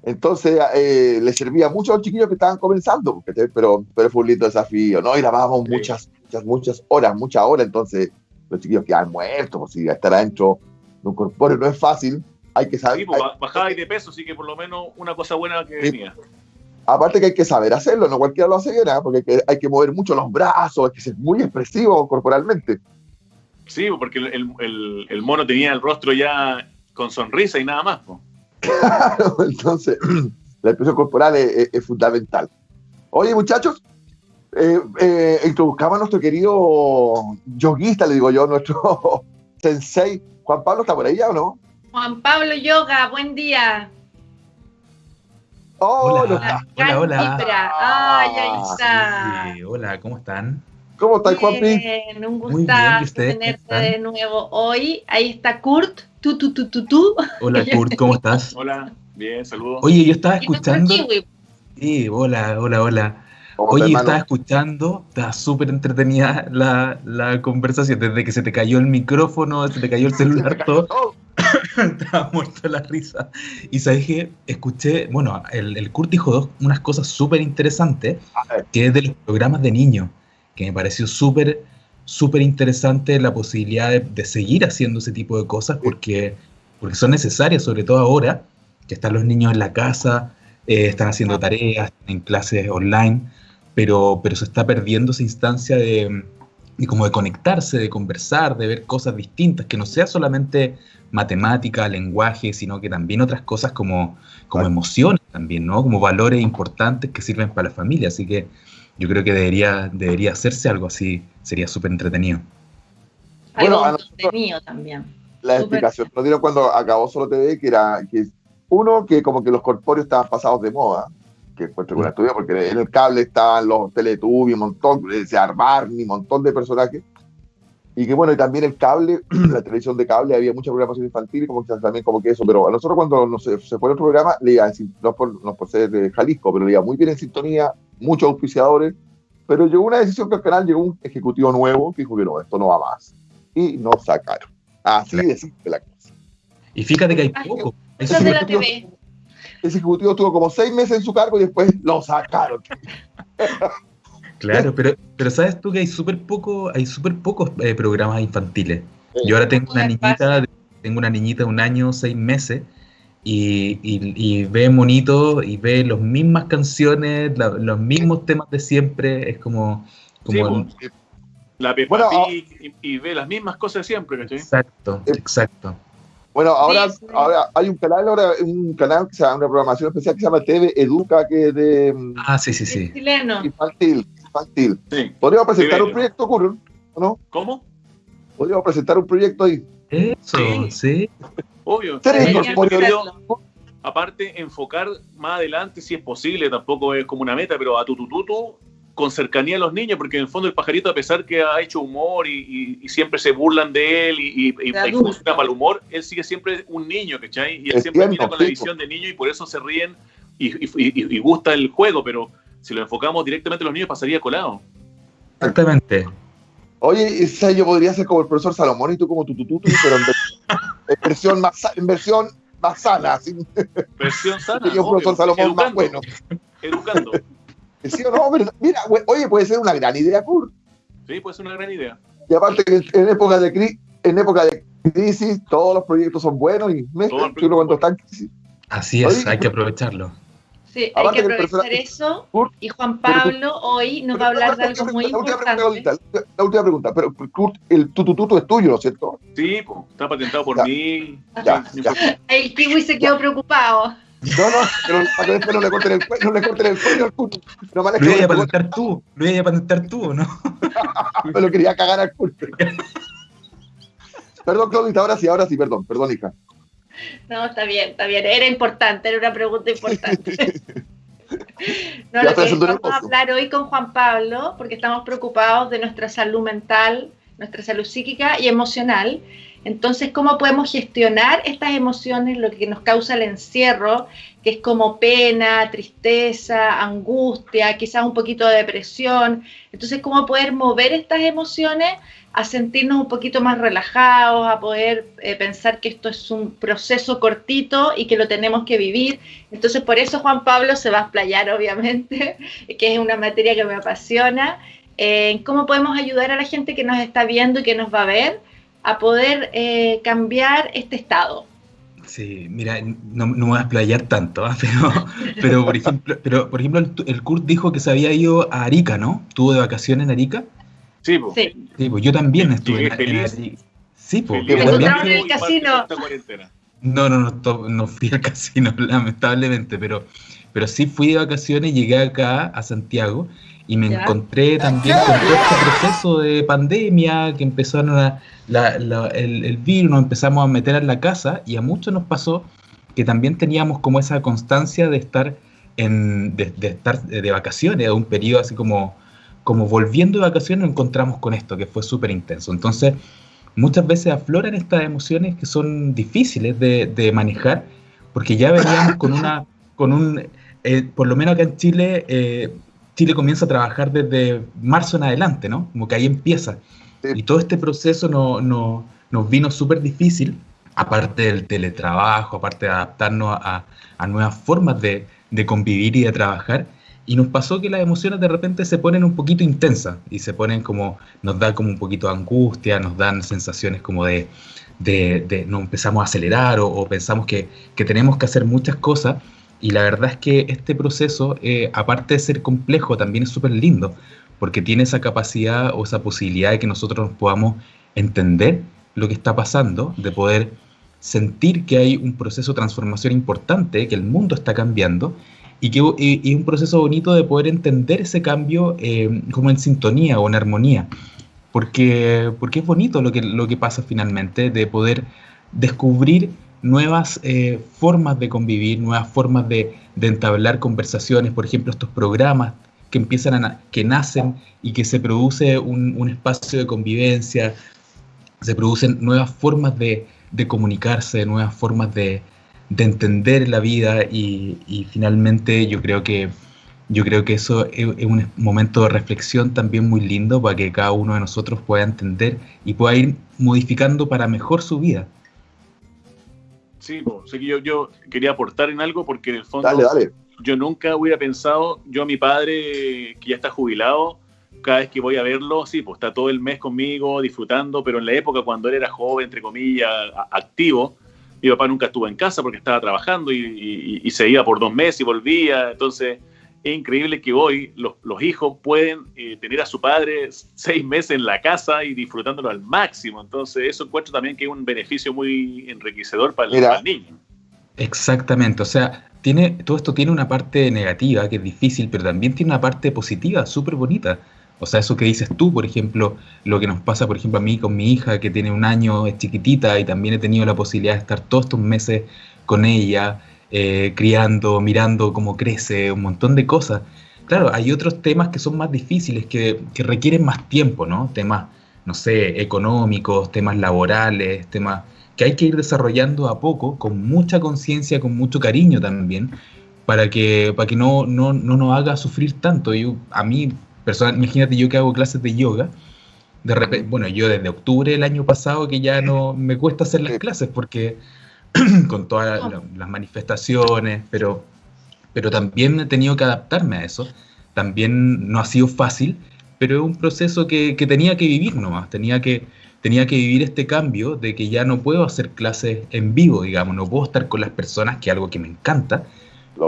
Entonces eh, le servía mucho a los chiquillos que estaban comenzando, pero, pero fue un lindo desafío, ¿no? Y grabábamos Sí. muchas, muchas, muchas horas, muchas horas, entonces los chiquillos quedan muertos, pues si estar adentro de un corpóreo no es fácil, hay que saber, Sí, pues, hay- ba- bajabais de peso, así que por lo menos una cosa buena que Sí. venía. Aparte que hay que saber hacerlo, no cualquiera lo hace bien, ¿ah? porque hay que, hay que mover mucho los brazos, hay que ser muy expresivo corporalmente. Sí, porque el, el- el mono tenía el rostro ya con sonrisa y nada más. pues. Entonces, la expresión corporal es, es- es fundamental. Oye, muchachos, eh, eh, introduzcamos a nuestro querido yoguista, le digo yo, nuestro sensei. Juan Pablo, ¿está por ahí ya o no? Juan Pablo Yoga, buen día. Oh, Hola. está. hola, hola. Cantifra. Ay, ahí está. Sí, hola, ¿cómo están? ¿Cómo está, Juanpi? Bien, un Muy bien, ¿y gustazo tenerte de nuevo hoy. Ahí está Kurt, tú, tú, tú, tú, tú. Hola, Kurt, ¿cómo estás? Hola, bien, saludos. Oye, yo estaba escuchando. Sí, hola, hola, hola. ¿Cómo Oye, está, yo estaba escuchando, estaba súper entretenida la, la conversación, desde que se te cayó el micrófono, se te cayó el celular, todo, estaba muerto de la risa. Y sabes que escuché, bueno, el, el Kurt dijo dos, unas cosas súper interesantes, que es de los programas de niños, que me pareció súper, súper interesante la posibilidad de, de seguir haciendo ese tipo de cosas, porque, porque son necesarias, sobre todo ahora, que están los niños en la casa, eh, están haciendo tareas, en clases online, pero, pero se está perdiendo esa instancia de, de como de conectarse, de conversar, de ver cosas distintas, que no sea solamente matemática, lenguaje, sino que también otras cosas como, como emociones también, ¿no? Como valores importantes que sirven para la familia. Así que yo creo que debería, debería hacerse algo así, sería súper entretenido. Bueno, Algo nosotros- entretenido también. la Súper. explicación nos dieron cuando acabó Solo TV, que era que uno, que como que los corpóreos estaban pasados de moda, que encuentro con la estudia, porque en el cable estaban los Teletubbies, un montón, ese Barney, un montón de personajes. Y que bueno, y también el cable, la televisión de cable, había mucha programación infantil, como que también como que eso, pero a nosotros cuando nos, se fue el otro programa, le iba, no por, no por ser de Jalisco, pero le iba muy bien en sintonía, muchos auspiciadores, pero llegó una decisión que al canal llegó un ejecutivo nuevo que dijo que no, esto no va más. Y nos sacaron. Así de simple la cosa. Y fíjate que hay Ay, poco. hay Cosas de la ejecutivo- TV. Ese ejecutivo estuvo como seis meses en su cargo y después lo sacaron. Claro, pero, pero sabes tú que hay súper poco, hay súper pocos eh, programas infantiles. Yo ahora tengo una niñita, de- tengo una niñita de un año, seis meses, y, y- y ve monito y ve las mismas canciones, la- los mismos temas de siempre. Es como, como Sí, pues, La Peppa Bueno, ah- Pig y, y ve las mismas cosas siempre, ¿cachai? exacto, Eh, exacto. Bueno, ahora, Sí, sí. ahora hay un canal, ahora un canal que se llama una programación especial que se llama TV Educa, que es de Ah, sí, sí, sí. chileno. infantil. Infantil. Sí. Podríamos presentar Sí, un proyecto, Curro, ¿o no? ¿Cómo? Podríamos presentar un proyecto ahí. Eso, Sí. sí. Obvio. Aparte, enfocar más adelante si es posible, tampoco es como una meta, pero a tu tututu con cercanía a los niños, porque en el fondo el pajarito, a pesar que ha hecho humor y, y- y siempre se burlan de él y, y, y- funciona para el humor, él sigue siempre un niño, ¿cachai? Y él Es siempre mira con la visión de niño y por eso se ríen y, y- y- y gusta el juego, pero si lo enfocamos directamente a los niños pasaría colado. Exactamente. Oye, yo podría ser como el profesor Salomón y tú como tu tututu, pero en, en versión más, en versión más sana. así. Versión sana. Sería un profesor obvio. Salomón más bueno. Educando. ¿Sí o no? Pero, mira, we- oye, puede ser una gran idea, Kurt. Sí, puede ser una gran idea. Y aparte que en época de, cri- en época de crisis todos los proyectos son buenos y me Todos los que uno cuando está en crisis. Así es, Oye, hay que aprovecharlo. Sí, hay Aparte que que el aprovechar personaje- eso. Kurt, Y Juan Pablo hoy nos va a hablar de algo muy la última importante. pregunta, la última pregunta, pero Kurt, el tutututu es tuyo, ¿no es cierto? Sí, pues, está patentado por Ya. mí. Ya, ya. El kiwi se quedó preocupado. No, no, pero para que después no le corten el cuello, no le corten el cuello al Kurt. No me Lo ibas a patentar tú, lo ibas a patentar tú, ¿o ¿no? me lo quería cagar al Kurt. Perdón, Claudita, ahora sí, ahora sí, perdón, perdón, hija. No, está bien, está bien. Era importante, era una pregunta importante. No, lo que vamos a hablar hoy con Juan Pablo, porque estamos preocupados de nuestra salud mental, nuestra salud psíquica y emocional. Entonces, ¿cómo podemos gestionar estas emociones, lo que nos causa el encierro, que es como pena, tristeza, angustia, quizás un poquito de depresión? Entonces, ¿cómo poder mover estas emociones a sentirnos un poquito más relajados, a poder eh, pensar que esto es un proceso cortito y que lo tenemos que vivir. Entonces, por eso Juan Pablo se va a explayar, obviamente, que es una materia que me apasiona, en cómo podemos ayudar a la gente que nos está viendo y que nos va a ver a poder eh, cambiar este estado. Sí, mira, no, no voy a explayar tanto, ¿ah? pero, pero, por ejemplo, pero por ejemplo el, el, Kurt dijo que se había ido a Arica, ¿no? ¿Tuvo de vacaciones en Arica? Sí, pues. Sí. Sí, pues yo también estuve en, en. Sí, pues. Feliz. yo también en el casino. No, no, no, to- no fui al casino, lamentablemente, pero, pero sí fui de vacaciones, llegué acá a Santiago y me Ya. encontré también con todo este proceso de pandemia que empezaron a, la- la- el, el virus, nos empezamos a meter en la casa y a muchos nos pasó que también teníamos como esa constancia de estar en, de, de estar de vacaciones, de un periodo así como, como volviendo de vacaciones, nos encontramos con esto que fue súper intenso. Entonces, muchas veces afloran estas emociones que son difíciles de, de manejar, porque ya veníamos con una, con un, eh, por lo menos acá en Chile, eh, Chile comienza a trabajar desde marzo en adelante, ¿no? Como que ahí empieza. Sí. Y todo este proceso no, no- nos vino súper difícil, aparte del teletrabajo, aparte de adaptarnos a, a nuevas formas de, de convivir y de trabajar. Y nos pasó que las emociones de repente se ponen un poquito intensas y se ponen como, nos da como un poquito de angustia, nos dan sensaciones como de, de, de- nos empezamos a acelerar o, o pensamos que, que tenemos que hacer muchas cosas. Y la verdad es que este proceso, eh, aparte de ser complejo, también es súper lindo, porque tiene esa capacidad o esa posibilidad de que nosotros nos podamos entender lo que está pasando, de poder sentir que hay un proceso de transformación importante, que el mundo está cambiando, y que y un proceso bonito de poder entender ese cambio eh, como en sintonía o en armonía. Porque, porque es bonito lo que, lo que pasa finalmente, de poder descubrir nuevas eh, formas de convivir, nuevas formas de, de entablar conversaciones, por ejemplo, estos programas que empiezan a, que nacen y que se produce un, un espacio de convivencia, se producen nuevas formas de, de comunicarse, nuevas formas de, de entender la vida y, y finalmente yo creo que yo creo que eso es, es un momento de reflexión también muy lindo para que cada uno de nosotros pueda entender y pueda ir modificando para mejor su vida. Sí, po. Sé que yo, yo quería aportar en algo porque en el fondo Dale, dale. yo nunca hubiera pensado, yo a mi padre que ya está jubilado, cada vez que voy a verlo, sí, pues está todo el mes conmigo disfrutando, pero en la época cuando él era joven, entre comillas, activo, mi papá nunca estuvo en casa porque estaba trabajando y, y- y se iba por dos meses y volvía, entonces es increíble que hoy los, los hijos pueden eh, tener a su padre seis meses en la casa y disfrutándolo al máximo, entonces eso encuentro también que es un beneficio muy enriquecedor para el, Mira. para el niño. Exactamente, o sea, tiene, todo esto tiene una parte negativa que es difícil, pero también tiene una parte positiva súper bonita. O sea, eso que dices tú, por ejemplo, lo que nos pasa, por ejemplo, a mí con mi hija que tiene un año, es chiquitita y también he tenido la posibilidad de estar todos estos meses con ella, eh, criando, mirando cómo crece, un montón de cosas. Claro, hay otros temas que son más difíciles, que, que requieren más tiempo, ¿no? Temas, no sé, económicos, temas laborales, temas que hay que ir desarrollando a poco, con mucha conciencia, con mucho cariño también, para que, para que no, no, no nos haga sufrir tanto. Yo, a mí, personal, imagínate yo que hago clases de yoga, de repente, bueno, yo desde octubre del año pasado que ya no me cuesta hacer las clases porque con todas la- las manifestaciones, pero, pero también he tenido que adaptarme a eso. También no ha sido fácil, pero es un proceso que, que tenía que vivir nomás, tenía que, tenía que vivir este cambio de que ya no puedo hacer clases en vivo, digamos, no puedo estar con las personas, que es algo que me encanta,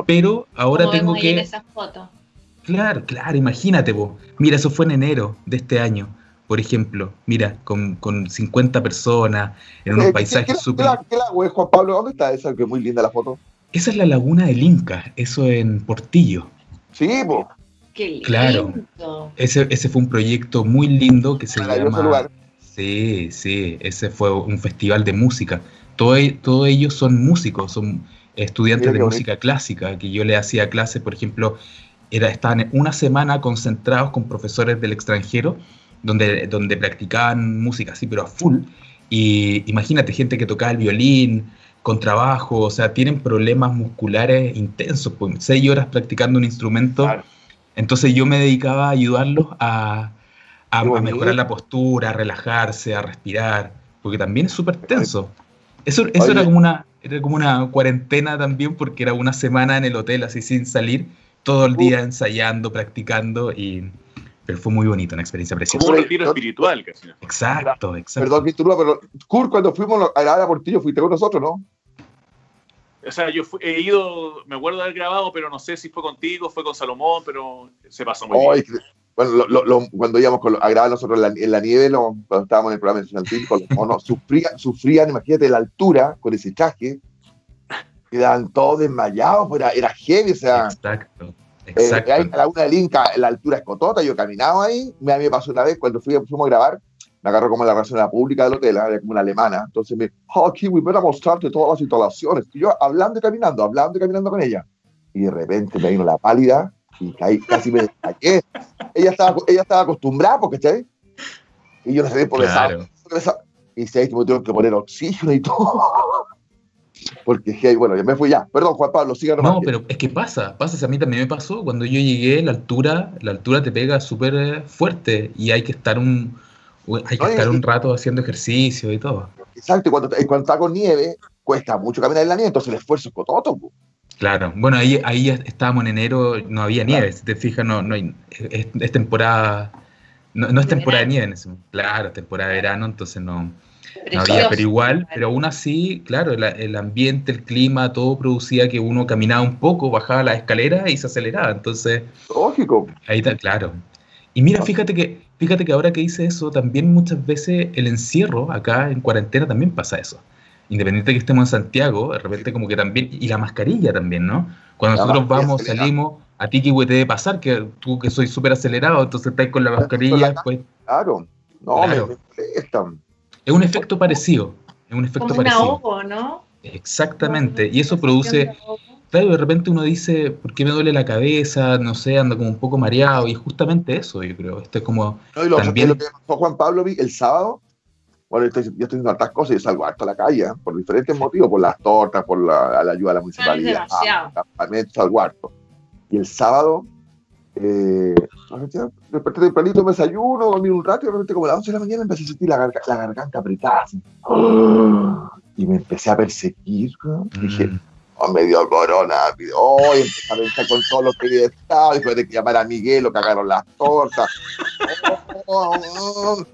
pero ahora tengo que... esas fotos. Claro, claro, imagínate, vos. Mira, eso fue en enero de este año, por ejemplo. Mira, con, con 50 personas, en Eh, unos ¿qué- paisajes qué- qué súper... la- ¿Qué lago es, Juan Pablo? ¿Dónde está esa? Que es muy linda la foto. Esa es la laguna del Inca, eso en Portillo. Sí, pues. Qué lindo. Claro. Ese, ese fue un proyecto muy lindo que se Maravilloso llama... lugar. Sí, sí, ese fue un festival de música. Todo e- Todos ellos son músicos, son estudiantes Mira de bonito. música clásica, que yo le hacía clases, por ejemplo, era, estaban una semana concentrados con profesores del extranjero, donde, donde practicaban música así, pero a full. Y imagínate, gente que tocaba el violín, con trabajo, o sea, tienen problemas musculares intensos, pues seis horas practicando un instrumento. Claro. Entonces yo me dedicaba a ayudarlos a, a, mejorar la postura, a relajarse, a respirar, porque también es súper tenso. Eso, eso Oye. era, como una, era como una cuarentena también, porque era una semana en el hotel así sin salir, todo el día ensayando, practicando, y, pero fue muy bonito, una experiencia preciosa. Como un retiro no- espiritual casi. Exacto, exacto. Perdón que interrumpa, pero Kurt, cuando fuimos a la Portillo, fuiste con nosotros, ¿no? O sea, yo fui- he ido, me acuerdo de haber grabado, pero no sé si fue contigo, fue con Salomón, pero se pasó muy bien. que- bueno, lo- lo- lo- cuando íbamos con, a grabar nosotros en la, en la nieve, lo- cuando estábamos en el programa de con los monos, sufrían, sufrían, imagínate, la altura con ese traje, quedaban todos desmayados, pues era, era heavy, o sea, Exacto, eh, exacto. a la una del Inca, la altura es cotota, yo caminaba ahí, me- a mí me pasó una vez, cuando fui, fuimos a grabar, me agarró como la relación pública del hotel, era como una alemana, entonces me oh, aquí voy a mostrarte todas las instalaciones, y yo hablando y caminando, hablando y caminando con ella, y de repente me vino la pálida, y caí, casi me desmayé, ella estaba, ella estaba acostumbrada, porque ¿cachai? Y yo no sabía por esa, Claro. y se me tuve que poner oxígeno y todo. Porque, bueno, ya me fui ya. Perdón, Juan Pablo, siga nomás. No, pero es que pasa, pasa, si a mí también me pasó, cuando yo llegué, la altura, la altura te pega súper eh, fuerte y hay que estar un, hay que estar un rato haciendo ejercicio y todo. Exacto, y cuando, cuando está con nieve, cuesta mucho caminar en la nieve, entonces el esfuerzo es cototo. Claro, bueno, ahí, ahí estábamos en enero, no había nieve, si te fijas, no, no hay, es, es temporada, no, no es temporada de nieve en ese momento. Claro, es temporada de verano, entonces no, no había, pero igual, pero aún así, claro, el, el ambiente, el clima, todo producía que uno caminaba un poco, bajaba las escaleras y se aceleraba, entonces Lógico. Ahí está, claro. Y mira, fíjate que, fíjate que ahora que dice eso, también muchas veces el encierro acá en cuarentena también pasa eso. Independiente de que estemos en Santiago, de repente como que también, y la mascarilla también, ¿no? Cuando La nosotros vamos, salimos, a ti que te debe pasar, que tú que soy súper acelerado, entonces estás con la mascarilla, pues Claro. No, Claro. me, me molestan. Es un efecto parecido, es un efecto Como un ahogo, ¿no? Exactamente, y eso produce, de claro, de repente uno dice, ¿por qué me duele la cabeza? No sé, ando como un poco mareado, y es justamente eso, yo creo, esto es como, No, y lo, También- lo que pasó Juan Pablo vi el sábado, bueno, yo estoy, yo estoy haciendo hartas cosas y salgo harto a la calle, ¿eh? por diferentes motivos, por las tortas, por la, la ayuda a la municipalidad, demasiado. campamentos, salgo harto. Y el sábado, eh, desperté tempranito, me desayuno, dormí un rato y de repente como a las 11 de la mañana empecé a sentir la, garga- la garganta apretada. así. Y me empecé a perseguir, ¿no? Dije, mm, oh, me dio coronavirus. Oh, y empecé a pensar con todo lo que había estado. Después de que llamar a Miguel, lo cagaron las tortas. Oh, oh.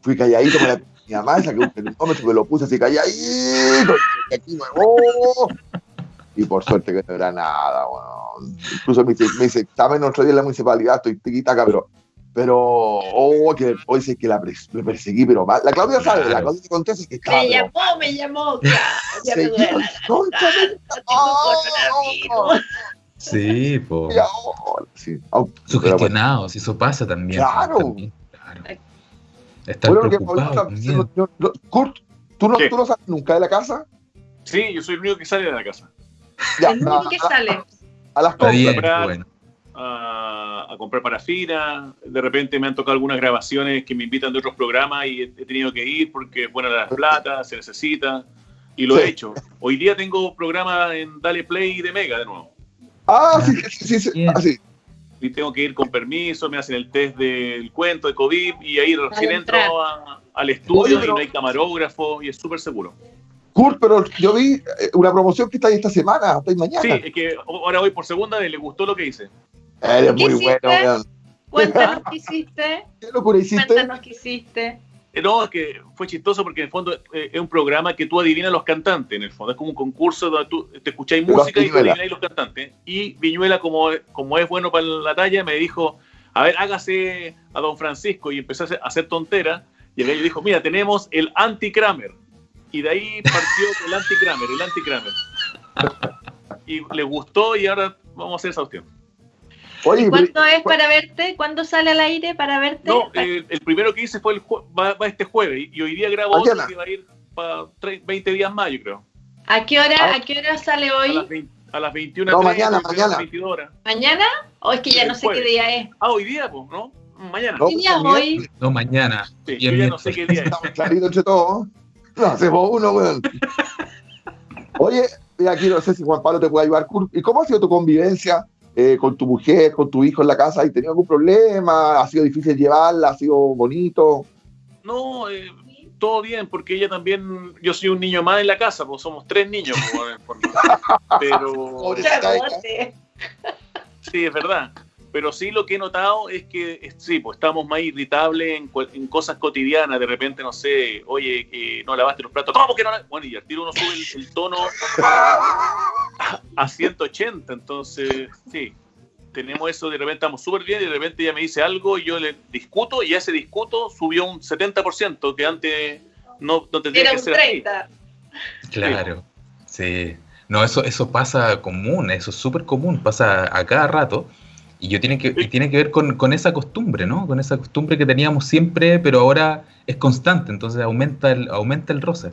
Fui calladito con la, mi mamá, saqué un termómetro, me lo puse así calladito. Y, aquí, oh. Y por suerte que no era nada. weón. Incluso me hice examen otro día en la municipalidad, estoy tiquitaca, pero. Pero, oh, que hoy sí que la pres- perseguí, pero mal. La Claudia sabe, la. Claudia te conté así que estaba. Me pero- llamó, me llamó. Ya me duele garganta, tengo coronavirus. Sí, po. sí. Pero Sugestionados, eso pasa también. Claro. también, claro. Estar Bueno, que preocupado. Kurt, ¿tú no. ¿tú no sales nunca de la casa? Sí, yo soy el único que sale de la casa. Ya, El único que a, sale. a las compras. bien, bueno. a, a comprar parafina. De repente me han tocado algunas grabaciones que me invitan de otros programas y he, he tenido que ir porque es buena la plata, se necesita. Y lo Sí. he hecho. Hoy día tengo programa en Dale Play de Mega de nuevo. Ah, sí, sí, sí, sí, ah, sí. Y tengo que ir con permiso, me hacen el test del cuento de COVID y ahí recién entro al estudio Oye, pero- y no hay camarógrafo y es súper seguro. Kurt, pero yo vi eh, una promoción que está ahí esta semana, está ahí mañana. Sí, es que ahora voy por segunda vez, le gustó lo que hice. Eres ¿Qué muy hiciste? bueno. Cuéntanos qué hiciste. ¿Qué locura hiciste? Cuéntanos qué hiciste. Eh, No, es que fue chistoso porque en el fondo eh, es un programa que tú adivinas los cantantes, en el fondo. Es como un concurso donde tú te escucháis música y tú adivináis los cantantes. Y Viñuela, como, como es bueno para la talla, me dijo, a ver, hágase a Don Francisco. Y empezó a hacer, a hacer tonteras. Y el gallo dijo, mira, tenemos el anti-Kramer. Y de ahí partió el anti-Kramer, el anti-Kramer. Y le gustó y ahora vamos a hacer esa opción. ¿Y cuándo es para verte? ¿Cuándo sale al aire para verte? No, eh, el primero que hice fue el jue- va, va este jueves. Y hoy día grabo otro que va a ir para 20 días más, yo creo. ¿A qué hora, Ah. a qué hora sale A las, hoy? 20 a las 21 No, mañana, mañana. 22 horas. ¿Mañana? ¿O es que ya El no sé qué jueves. día es? Ah, hoy día, pues, ¿no? Mañana. No, ¿Qué día es hoy? No, mañana. Sí, bien, yo ya no sé qué día es. Estamos claritos entre todos. No, hacemos uno, weón. Oye, y aquí no sé si Juan Pablo te puede ayudar. ¿Y cómo ha sido tu convivencia eh, con tu mujer, con tu hijo en la casa? ¿Has tenido algún problema? ¿Ha sido difícil llevarla? ¿Ha sido bonito? No, eh, todo bien, porque ella también, yo soy un niño más en la casa, pues somos tres niños, por- por- pero sí, es verdad. Pero sí lo que he notado es que sí, pues estamos más irritables en, cual- en cosas cotidianas. De repente, no sé, oye, que no lavaste los platos. ¿Cómo que no? la-?" Bueno, y al tiro uno sube el, el tono a, a 180. Entonces, sí, tenemos eso. De repente estamos súper bien y de repente ella me dice algo y yo le discuto y ese discuto subió un 70% que antes no, no tendría Era que un ser así. 30. Claro, sí. No, eso, eso pasa común, eso es súper común, pasa a cada rato. Y yo tiene que, y tiene que ver con, con esa costumbre, ¿no? Con esa costumbre que teníamos siempre, pero ahora es constante, entonces aumenta el, aumenta el roce.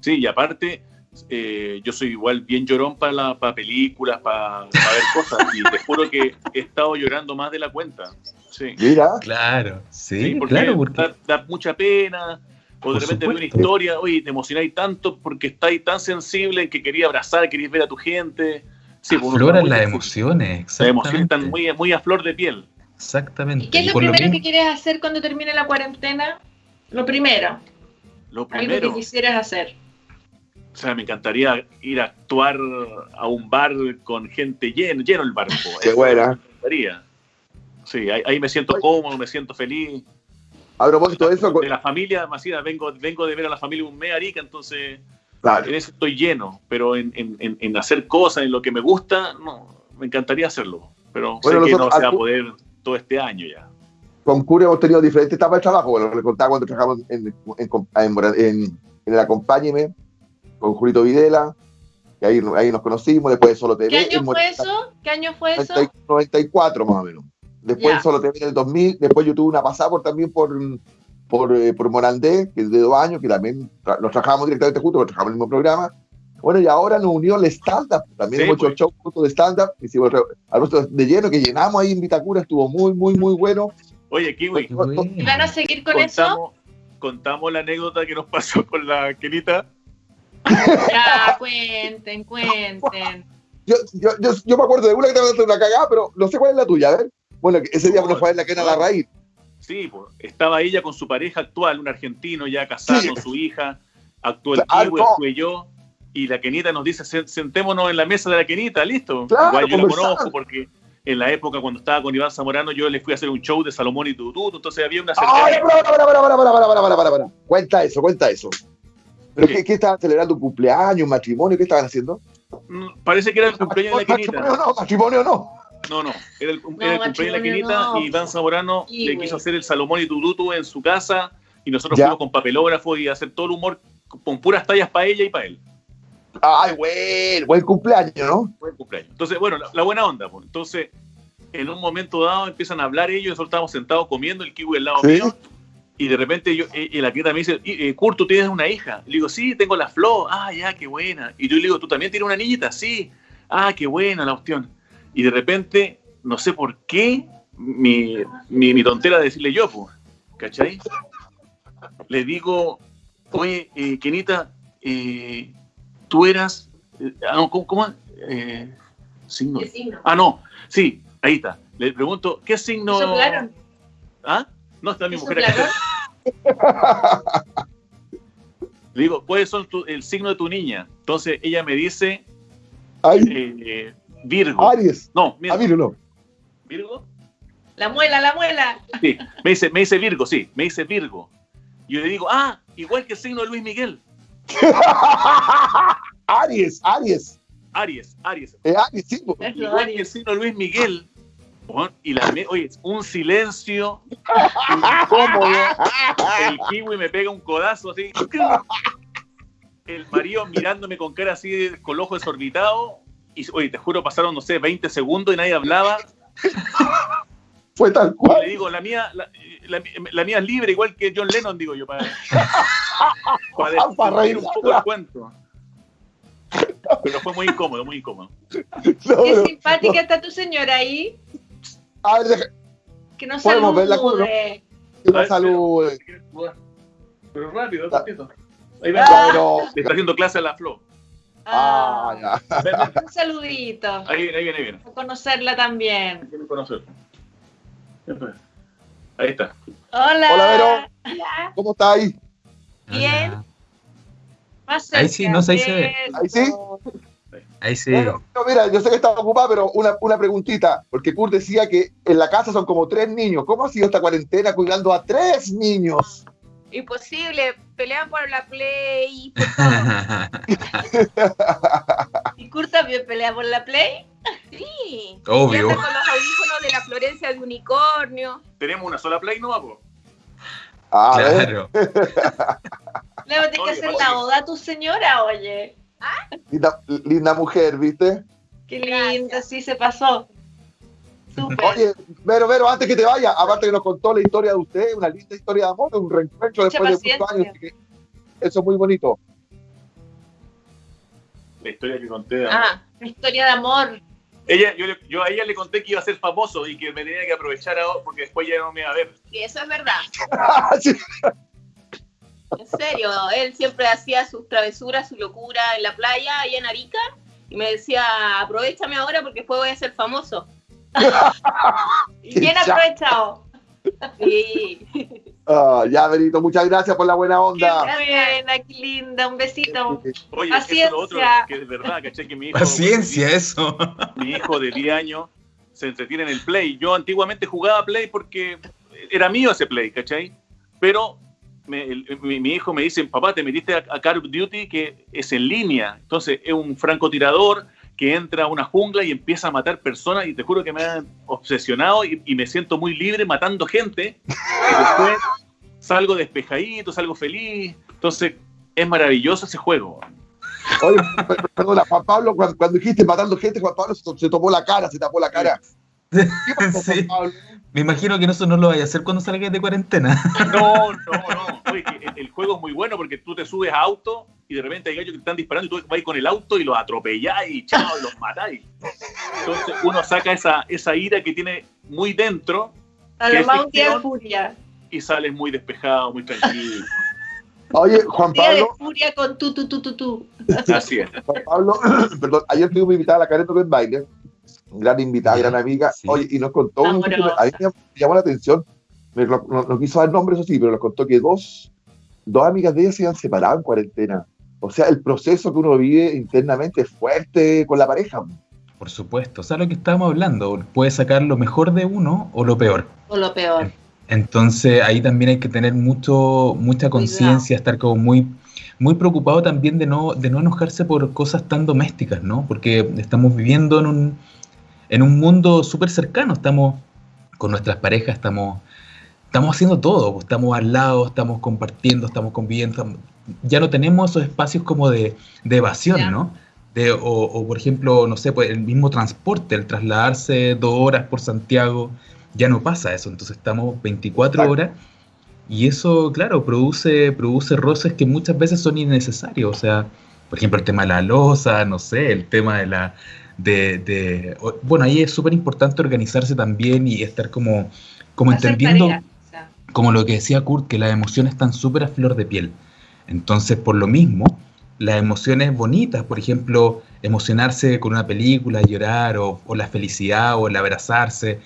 Sí, y aparte, eh, yo soy igual bien llorón para, la, para películas, para, para ver cosas. Y te juro que he estado llorando más de la cuenta. Sí, Mira, Claro, sí, Sí, porque, claro, porque Da, da mucha pena. O de repente ve una historia, oye, te emocionáis tanto porque estáis tan sensible en que quería abrazar, querías ver a tu gente. Sí, afloran las emociones, Las emociones están muy, muy a flor de piel. Exactamente. ¿Y qué es lo primero mismo- que quieres hacer cuando termine la cuarentena? Lo primero, Lo algo primero, que quisieras hacer. o sea, me encantaría ir a actuar a un bar con gente lleno, lleno el bar. Qué buena. Me encantaría. Sí, ahí, ahí me siento cómodo, me siento feliz. a propósito de eso, De la familia, Macida, vengo, vengo de ver a la familia un mes Arica, entonces claro, en eso estoy lleno, pero en, en- en- hacer cosas, en lo que me gusta, no, me encantaría hacerlo, pero Bueno, sé que no se va a poder todo este año ya. con Cure hemos tenido diferentes etapas de trabajo. Bueno, le contaba cuando trabajamos en, en, en, Mora- en- en el Acompáñeme con Julito Videla, que ahí, ahí nos conocimos, después de Solo TV. ¿Qué año fue eso? ¿Qué año fue eso? 90 94 más o menos. Después en Solo TV en el 2000, después yo tuve una pasada por, también por, por, eh, por Morandé, que es de dos años, que también tra- nos trabajamos directamente juntos, porque trabajamos en el mismo programa. Bueno, y ahora nos unió el stand-up, también Sí, hemos hecho pues. show juntos de stand-up, hicimos re- al resto de lleno, que llenamos ahí en Vitacura, estuvo muy, muy, muy bueno. Oye, Kiwi, Qué bueno. ¿Y van a seguir con eso? contamos, contamos la anécdota que nos pasó con la Kenita. Ya, cuenten, cuenten. Yo, yo, yo, yo me acuerdo de una que te mandaste una cagada, pero no sé cuál es la tuya, a ver. Bueno, ese día nos fue ver la quena la raíz. Sí, pues, estaba ella con su pareja actual, un argentino ya casado Sí. con su hija, Ah, Kiwi, actué yo, y la Kenita nos dice, "Sen- sentémonos en la mesa de la Kenita, listo. Claro, Igual yo conversar. conozco porque en la época cuando estaba con Iván Zamorano yo le fui a hacer un show de Salomón y Tututu, entonces había una ¡Ay, para, para, para, para, para, para, para, para, para! Cuenta eso, cuenta eso. ¿Pero ¿Qué? qué, qué estaban celebrando? ¿Un cumpleaños, un matrimonio? ¿Qué estaban haciendo? Mm, Parece que era el cumpleaños de la ¿Matrimonio Kenita. no? ¿Matrimonio no? No, no, era el, No, era el cumpleaños de la no. y Iván Zamorano Sí, le güey. quiso hacer el Salomón y Tututu en su casa y nosotros Ya. fuimos con papelógrafo y hacer todo el humor con puras tallas para ella y para él. ¡Ay, buen, buen cumpleaños, ¿no? Buen cumpleaños. Entonces, bueno, la, la buena onda. pues. Entonces, en un momento dado empiezan a hablar ellos, nosotros estábamos sentados comiendo, el kiwi al lado Sí. mío, y de repente yo, eh, y la clienta me dice, "Y, eh, Kurt, ¿tú tienes una hija? Le digo, sí, tengo la Flo. Ah, ya, qué buena. Y yo le digo, ¿tú también tienes una niñita? Sí. Ah, qué buena la opción. Y de repente, no sé por qué, mi, mi, mi tontera de decirle yo, pues, ¿cachai? Le digo, oye, eh, Kenita, eh, tú eras, eh, ah, no, ¿cómo? cómo? Eh, signo. ¿Qué signo? Ah, no, sí, ahí está. Le pregunto, ¿qué signo? ¿Soplaron? ¿Ah? No, está mi ¿Qué mujer acá. Le digo, ¿cuáles son tu- el signo de tu niña? Entonces ella me dice ¡Ay, eh, Virgo. Aries! No, mira, Ah, mira, no. Virgo. La muela, la muela. Sí, me dice, me dice Virgo, sí, me dice Virgo. Yo le digo, ah, igual que el signo de Luis Miguel. Aries, Aries. Aries, Aries. Eh, Aries, sí. Igual que el Aries. signo de Luis Miguel. Y la, me- oye, un silencio incómodo. El kiwi me pega un codazo así. El marido mirándome con cara así, con el ojo desorbitado. Y, oye, te juro, pasaron, no sé, 20 segundos y nadie hablaba. Fue tal cual. le digo, la mía, la, la- la mía es libre, igual que John Lennon, digo yo, para, para para desmentir un poco el cuento. Pero fue muy incómodo, muy incómodo. No, Qué no. simpática está tu señora ahí. A ver, deja- Que nos Podemos salude. una salud. Pero rápido, Ah. Ahí va, Ya, pero- le está haciendo clase a la Flo. Ah, ya. Ven. Un saludito. Ahí viene, ahí viene, ahí viene. A conocerla también. Quiero conocer. Ahí está. Hola. Hola, Vero. ¿Cómo está ahí? Bien. Hola. Más Ahí sí, no sé, ahí se ve. Ahí sí. Ahí sí. Bueno, no, mira, yo sé que estaba ocupado, pero una, una preguntita, porque Kurt decía que en la casa son como tres niños. ¿Cómo ha sido esta cuarentena cuidando a tres niños? Imposible, pelean por la play, por todo. ¿Y Kurt también pelea por la Play? Sí. Obvio. Y con los audífonos de la Florencia de Unicornio. Tenemos una sola play, ¿no, po? Ah, claro. A tener que hacer la oda a tu señora, oye. linda, linda mujer, ¿viste? Qué Gracias. linda, sí se pasó. Oye, Vero, Vero, antes que te vaya, aparte que nos contó la historia de usted, una linda historia de amor, un reencuentro Mucha después de muchos años. así que Eso es muy bonito. La historia que conté. Ah, una historia de amor. Ella, yo, le- yo a ella le conté que iba a ser famoso y que me tenía que aprovechar ahora porque después ya no me iba a ver. Y eso es verdad. Sí. En serio, él siempre hacía sus travesuras, su locura en la playa, allá en Arica. Y me decía, aprovechame ahora porque después voy a ser famoso. Y bien aprovechado. Y Ah, ya, Benito, muchas gracias por la buena Qué onda. buena, qué linda. Un besito. Oye, Paciencia. eso es lo otro que es verdad, ¿cachai? Que mi hijo, Paciencia, eso. mi hijo de 10 años se entretiene en el Play. Yo antiguamente jugaba Play porque era mío ese Play, ¿cachai? Pero me- el- mi, mi hijo me dice, papá, te metiste a, a Call of Duty que es en línea. Entonces es un francotirador que entra a una jungla y empieza a matar personas y te juro que me ha obsesionado y, y me siento muy libre matando gente. Y después salgo despejadito, salgo feliz. Entonces es maravilloso ese juego. Oye, per- perdona, Juan Pablo, cuando, cuando dijiste matando gente, Juan Pablo se, se tomó la cara, se tapó la cara. ¿Qué pasó, Sí. Me imagino que eso no lo vaya a hacer cuando salgas de cuarentena. No, no, no. Oye, el juego es muy bueno porque tú te subes a auto y de repente hay gallos que están disparando y tú vas con el auto y los atropelláis y chao, los matáis. Entonces uno saca esa, esa ira que tiene muy dentro A ¿Qué lo más un día de furia. y sales muy despejado, muy tranquilo. Oye, Juan Día de Pablo, furia con tu, tu, tu, tu, tu. Así es. Juan Pablo, perdón, ayer tuvimos invitada a la Karen Ben Baile, gran invitada, gran amiga, sí. oye, y nos contó, un- a mí me llamó la atención, me- no, no- no quiso dar nombres, eso sí, pero nos contó que dos, dos amigas de ella se habían separado en cuarentena. O sea, el proceso que uno vive internamente es fuerte con la pareja. Por supuesto. O sea, lo que estábamos hablando, puede sacar lo mejor de uno o lo peor. O lo peor. Entonces ahí también hay que tener mucho, mucha conciencia, estar como muy, muy preocupado también de no, de no enojarse por cosas tan domésticas, ¿no? Porque estamos viviendo en un, en un mundo súper cercano, estamos con nuestras parejas, estamos, estamos haciendo todo, pues, estamos al lado, estamos compartiendo, estamos conviviendo, estamos- ya no tenemos esos espacios como de, de evasión, Ya. ¿no? De, o, o, por ejemplo, no sé, pues el mismo transporte, el trasladarse dos horas por Santiago, ya no pasa eso, entonces estamos 24 Exacto. horas y eso, claro, produce, produce roces que muchas veces son innecesarios, o sea, por ejemplo, el tema de la losa, no sé, el tema de la... De, de- bueno, ahí es súper importante organizarse también y estar como, como Hacer entendiendo, tarea. Como lo que decía Kurt, que las emociones están súper a flor de piel. Entonces, por lo mismo, las emociones bonitas, por ejemplo, emocionarse con una película, llorar, o, o la felicidad, o el abrazarse,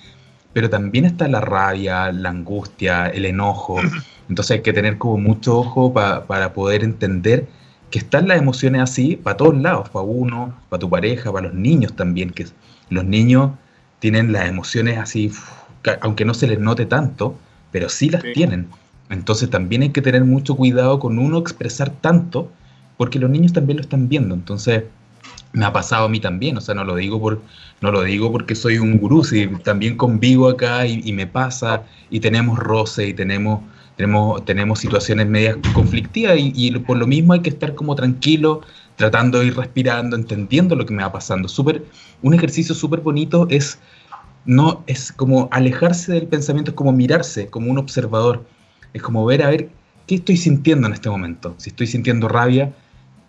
pero también está la rabia, la angustia, el enojo. Entonces hay que tener como mucho ojo pa- para poder entender que están las emociones así para todos lados, para uno, para tu pareja, para los niños también, que los niños tienen las emociones así, aunque no se les note tanto, pero sí las Sí. tienen. Entonces también hay que tener mucho cuidado con uno expresar tanto, porque los niños también lo están viendo. Entonces me ha pasado a mí también, o sea, no lo digo por no lo digo porque soy un gurú, si también convivo acá y, y me pasa y tenemos roce y tenemos tenemos tenemos situaciones medias conflictivas y, y por lo mismo hay que estar como tranquilo, tratando de ir respirando, entendiendo lo que me va pasando. Súper un ejercicio súper bonito es no es como alejarse del pensamiento, es como mirarse como un observador, es como ver a ver qué estoy sintiendo en este momento. Si estoy sintiendo rabia,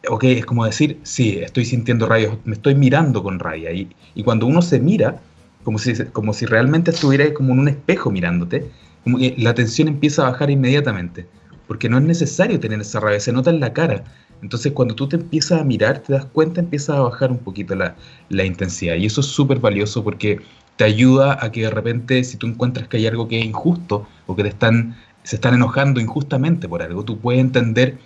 ok, es como decir, sí, estoy sintiendo rabia, me estoy mirando con rabia. Y, y cuando uno se mira, como si, como si realmente estuviera como en un espejo mirándote, la tensión empieza a bajar inmediatamente, porque no es necesario tener esa rabia, se nota en la cara. Entonces cuando tú te empiezas a mirar, te das cuenta, empiezas a bajar un poquito la, la intensidad. Y eso es súper valioso porque te ayuda a que de repente, si tú encuentras que hay algo que es injusto o que te están, se están enojando injustamente por algo, tú puedes entender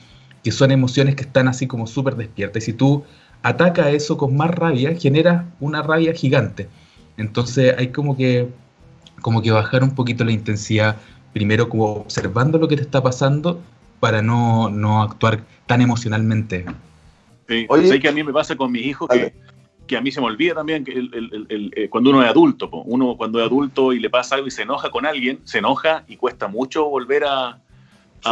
que son emociones que están así como súper despiertas. Y si tú atacas eso con más rabia, genera una rabia gigante. Entonces hay como que, como que bajar un poquito la intensidad, primero como observando lo que te está pasando para no, no actuar tan emocionalmente. Sí. Oye. Sé que a mí me pasa con mis hijos que, que a mí se me olvida también que el- el- el- eh, cuando uno es adulto, po. uno cuando es adulto y le pasa algo y se enoja con alguien, se enoja y cuesta mucho volver a, a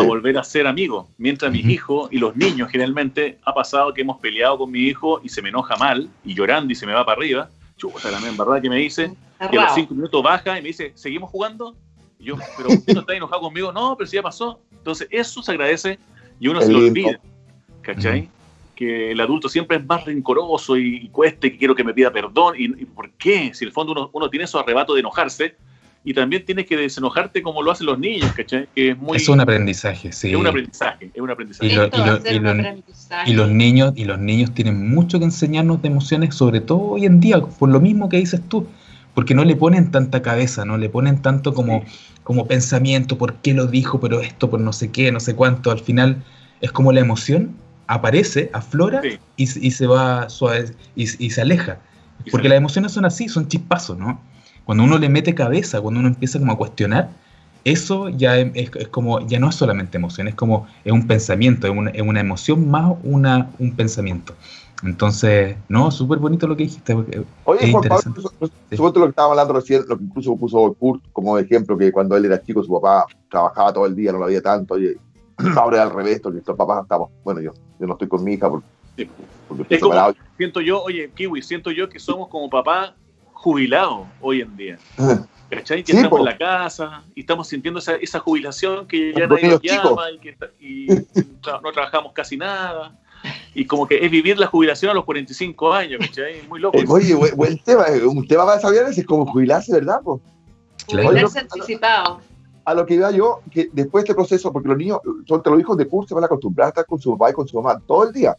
Sí. volver a ser amigos. Mientras mis Ujú. hijos y los niños generalmente ha pasado que hemos peleado con mi hijo y se me enoja mal y llorando y se me va para arriba. Chuta, la en verdad que me dice y a los cinco minutos baja y me dice, ¿seguimos jugando? Y yo, pero usted no está enojado conmigo. No, pero si ya pasó. Entonces, eso se agradece y uno se lo olvida. ¿Cachai? Que el adulto siempre es más rencoroso y, cueste que quiero que me pida perdón. ¿Y, y por qué? Si en el fondo uno, uno tiene esos arrebatos de enojarse y también tienes que desenojarte como lo hacen los niños, ¿cachai? Que es muy... es un aprendizaje, sí. es un aprendizaje, es un aprendizaje. Y lo- lo- aprendizaje. Los niños, y los niños tienen mucho que enseñarnos de emociones, sobre todo hoy en día, por lo mismo que dices tú, porque no le ponen tanta cabeza, no le ponen tanto como, como pensamiento, por qué lo dijo, pero esto, por no sé qué, no sé cuánto. Al final es como la emoción aparece, aflora Sí. y, se- y se va suave y, y se aleja. Y Porque se- las emociones son así, son chispazos, ¿no? Cuando uno le mete cabeza, cuando uno empieza como a cuestionar, eso ya es, es- como, ya no es solamente emoción, es como, es un pensamiento, es una, es una emoción más una, un pensamiento. Entonces, no, súper bonito lo que dijiste. Oye, es Juan Pablo, interesante. su- su- Sí. suponte lo que estábamos hablando recién, lo que incluso puso Kurt como ejemplo, que cuando él era chico su papá trabajaba todo el día, no lo había tanto, y ahora es al revés, porque nuestros papás estamos, bueno, yo, yo no estoy con mi hija porque, Sí. porque estoy Es como-. Siento yo, oye, Kiwi, siento yo que somos como papás jubilados hoy en día. ¿Cachai? Que Sí, estamos en la casa y estamos sintiendo esa, esa jubilación que ya Los nadie nos llama y, que está- y tra- no trabajamos casi nada. Y como que es vivir la jubilación a los 45 años, ¿cachai? Es muy loco. Eh, Oye, buen, tema, eh, un tema para desarrollar es como jubilarse, ¿verdad? po? Jubilarse anticipado. A lo que iba yo, que después de este proceso, porque los niños, son los hijos de Kurt se van a acostumbrar a estar con su papá y con su mamá todo el día,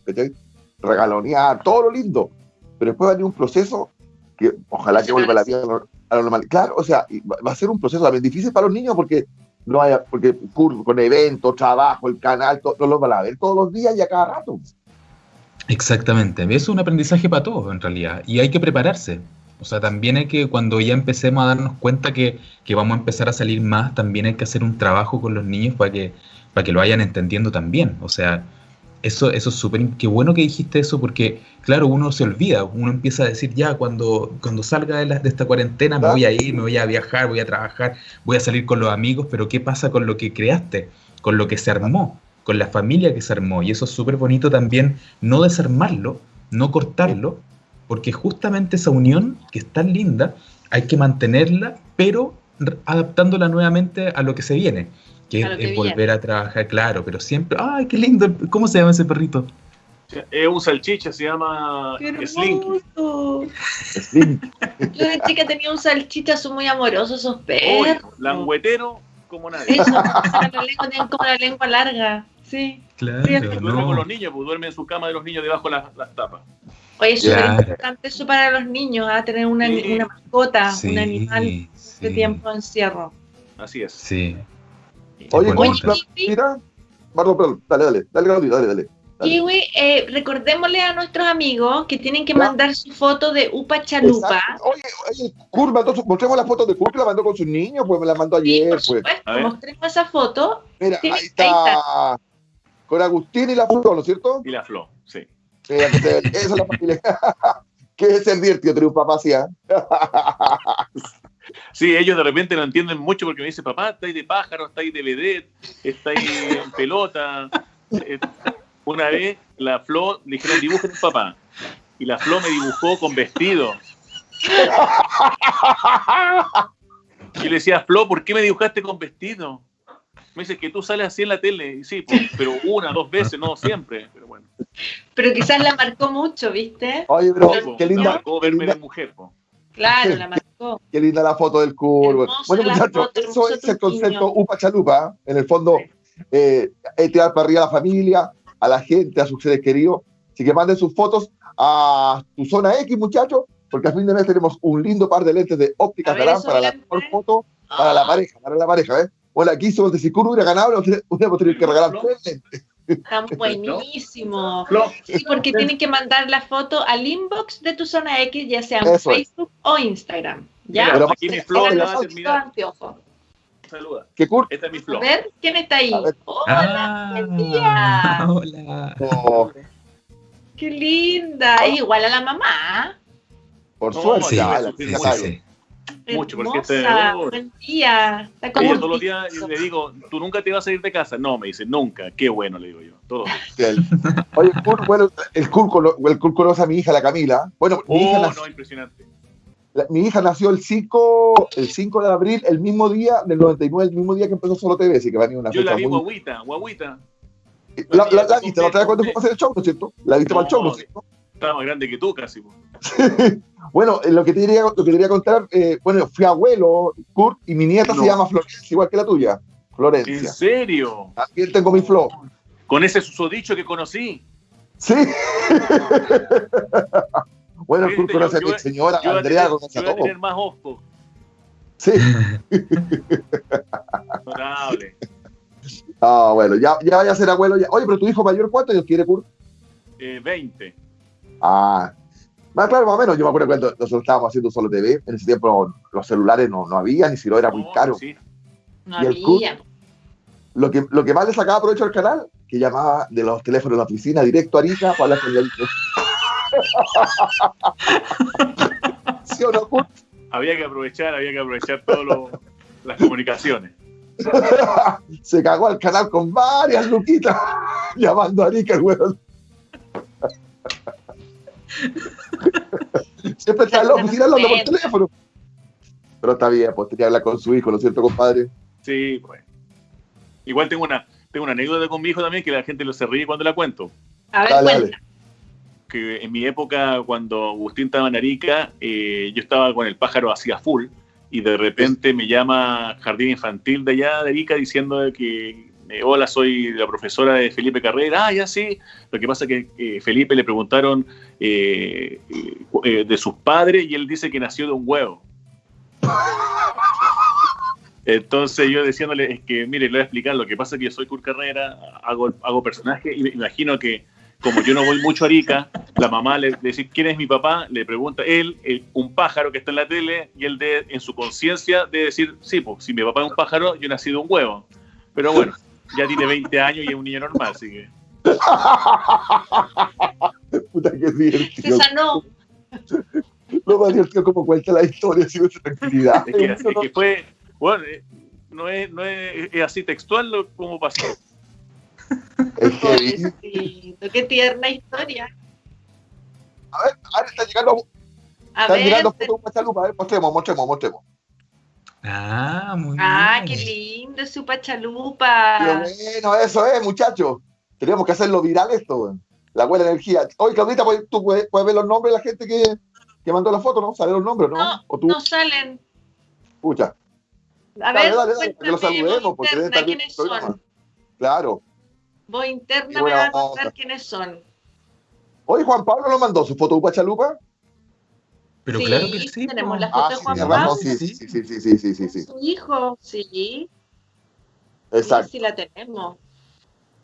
regalonear, todo lo lindo, pero después va a venir un proceso que ojalá que vuelva la vida a lo normal. Claro, o sea, va a ser un proceso también difícil para los niños porque no hay, porque con eventos, trabajo, el canal, todo, no los van a ver todos los días y a cada rato. Exactamente, es un aprendizaje para todos en realidad y hay que prepararse. O sea, también hay que, cuando ya empecemos a darnos cuenta que, que vamos a empezar a salir más, también hay que hacer un trabajo con los niños para que, para que lo vayan entendiendo también. O sea, eso, eso es súper, qué bueno que dijiste eso porque, claro, uno se olvida, uno empieza a decir, ya, cuando, cuando salga de, la- de esta cuarentena me voy a ir, me voy a viajar, voy a trabajar, voy a salir con los amigos, pero ¿qué pasa con lo que creaste, con lo que se armó, con la familia que se armó? Y eso es súper bonito también, no desarmarlo, no cortarlo, porque justamente esa unión, que es tan linda, hay que mantenerla, pero adaptándola nuevamente a lo que se viene, que es que volver viene. a trabajar, claro, pero siempre, ¡ay, qué lindo! ¿Cómo se llama ese perrito? Es un salchicha, se llama. Sí. Yo de chica tenía un salchicha, son muy amorosos esos perros. Langüetero como nadie. Eso, la lengua, tienen como la lengua larga. Sí. Claro, Sí, Duerme con no. los niños, pues duerme en su cama de los niños debajo de las, las tapas. Oye, es súper importante eso para los niños, ¿ah? tener una, Sí. una mascota, Sí, un animal de sí, tiempo de encierro. Así es. Sí. Oye, la- mira, perdón, perdón, dale, dale, dale, dale, dale. Dale. Kiwi, eh, recordémosle a nuestros amigos que tienen que Ya. mandar su foto de Upa Chalupa. Exacto. Oye, oye, Kurt mandó su- mostremos la foto de Kurt que la mandó con sus niños, pues me la mandó Sí, ayer, por pues. supuesto, ver. mostremos esa foto. Mira, Sí, ahí ahí está. Con Agustín y la foto, ¿no es cierto? Y la flor, sí. Mira, que se- esa es la familia. ¿Qué es tener un papá así, ah? Sí, ellos de repente no entienden mucho porque me dicen, papá, estáis de pájaro, estáis de vedette, estáis en pelota. Eh, Una vez la Flo le dijeron dibujen papá y la Flo me dibujó con vestido. Y le decía, Flo, ¿por qué me dibujaste con vestido? Me dice que tú sales así en la tele. Y sí, pero una, dos veces, no siempre. Pero bueno, Pero quizás la marcó mucho, ¿viste? Oye, pero qué linda, marcó qué verme de mujer. po. Claro, la marcó. qué linda la foto del. Hermosa Bueno, la muchachos, eso es el concepto. Upa Chalupa. En el fondo, eh, es tirar para arriba a la familia, a la gente, a sus seres queridos. Así que manden sus fotos a tu zona X, muchachos, porque a fin de mes tenemos un lindo par de lentes de óptica Tarán para la mejor foto, para la pareja, para la pareja, ¿ves? Bueno, aquí somos de si Kurt hubiera ganado, hubiéramos tenido que regalar tres lentes. Están buenísimos. Flo, Sí, porque tienen que mandar la foto al inbox de tu zona X, ya sea en Eso es. Facebook o Instagram. ¿Ya? Mira, aquí mi Flo Eran ya los va a terminar. Saluda. Que Kurt, Esta es mi A Flo. ver, ¿quién está ahí? A. Hola, buen día. Hola. oh, Qué linda. Igual a la mamá. por No, suerte, Sí, ah, sí, sí, Mucho, porque Hermosa. este- Buen día. Está como Ella un todos los días le digo, ¿tú nunca te vas a ir de casa? No, me dice, nunca. Qué bueno, le digo yo. Todo. Él. Oye, bueno, el Kurt, cono- el conoce a mi hija, la Camila. Bueno, mi, hija Oh, nació, no, impresionante. la- mi hija nació el 5, el 5 de abril, el mismo día del 99, el mismo día que empezó Solo TV, así que va a venir una Yo la fecha vi muy... guaguita, guaguita. La, la, la viste la otra vez cuando fuimos a hacer el show, ¿no es cierto? La viste para el show, ¿no es cierto? Estaba más grande que tú casi. Bueno, eh, lo que te quería, lo que te quería contar, eh, bueno, fui abuelo, Kurt, y mi nieta No. se llama Florencia, igual que la tuya. ¿En Florencia. serio? También tengo mi Flo. Con ese susodicho que conocí. Sí. bueno, Kurt conoce a mi señora, Yo a Andrea, conoce yo a voy a todo. tener más osco. Sí. Notable. Ah, bueno, ya, ya vaya a ser abuelo. Ya. Oye, pero tu hijo mayor, ¿cuántos años quiere, Kurt? Eh, 20. Ah, más claro, más o menos. Yo me acuerdo cuando nosotros estábamos haciendo solo TV. En ese tiempo los celulares no, no había, ni si lo era muy caro. sí. No ¿Y el había. Lo que, lo que más le sacaba provecho al canal, que llamaba de los teléfonos de la oficina directo a Arica para hablar con la ¿Sí o no, Kurt? Había que aprovechar, había que aprovechar todas las comunicaciones. Se cagó al canal con varias luquitas llamando a Arica, el weón. Siempre está en la oficina hablando por teléfono. Pero está bien, pues tenía que hablar con su hijo, ¿no es cierto, compadre? Sí, pues. Igual tengo una, tengo una anécdota con mi hijo también que la gente lo se ríe cuando la cuento. A ver, Dale, cuenta. Que en mi época, cuando Agustín estaba en Arica, eh, yo estaba con el pájaro hacia full y de repente me llama Jardín Infantil de allá de Arica diciendo de que eh, hola, soy la profesora de Felipe Carrera. Ah, ya sí. Lo que pasa es que eh, Felipe le preguntaron eh, eh, de sus padres y él dice que nació de un huevo. Entonces yo diciéndole, es que mire, le voy a explicar, lo que pasa es que yo soy Kurt Carrera, hago, hago personaje y me imagino que como yo no voy mucho a Arica, la mamá le, dice, ¿quién es mi papá? Le pregunta él, un pájaro que está en la tele, y él de, en su conciencia debe decir, sí, pues si mi papá es un pájaro, yo nací de un huevo. Pero bueno, ya tiene 20 años y es un niño normal, así que... Puta que Se divertido. sanó. Lo más divertido como cuenta la historia, así con tranquilidad. Es que, es que fue, bueno, eh, no es, no es, es así textual lo, como pasó. Es. Pobrecito, Qué tierna historia. A ver, ahora está llegando, A están ver. llegando fotos con chalupa, a ver, mostremos, mostremos, mostremos. Ah, muy Ah, bien. qué lindo su Qué pachalupa. bueno, eso es, muchachos. Tenemos que hacerlo viral esto, weón. La buena energía. Oye, Claudita, pues, tú puedes, puedes ver los nombres de la gente que, que mandó la foto, ¿no? ¿Salen los nombres, no? No, o tú, No salen. escucha. A Dale, ver, dale, dale, que lo cuéntame, saludemos, porque interna, estar ¿quiénes son? Claro. Qué interna me va a contar quiénes son. Oye, Juan Pablo nos mandó su foto de Pachalupa. Pero Sí, claro que sí. tenemos la foto Ah, de sí, Juan razón, Pablo. sí, sí, sí, sí, sí, sí, sí, sí. Su hijo, sí. Exacto. Sí, sí la tenemos.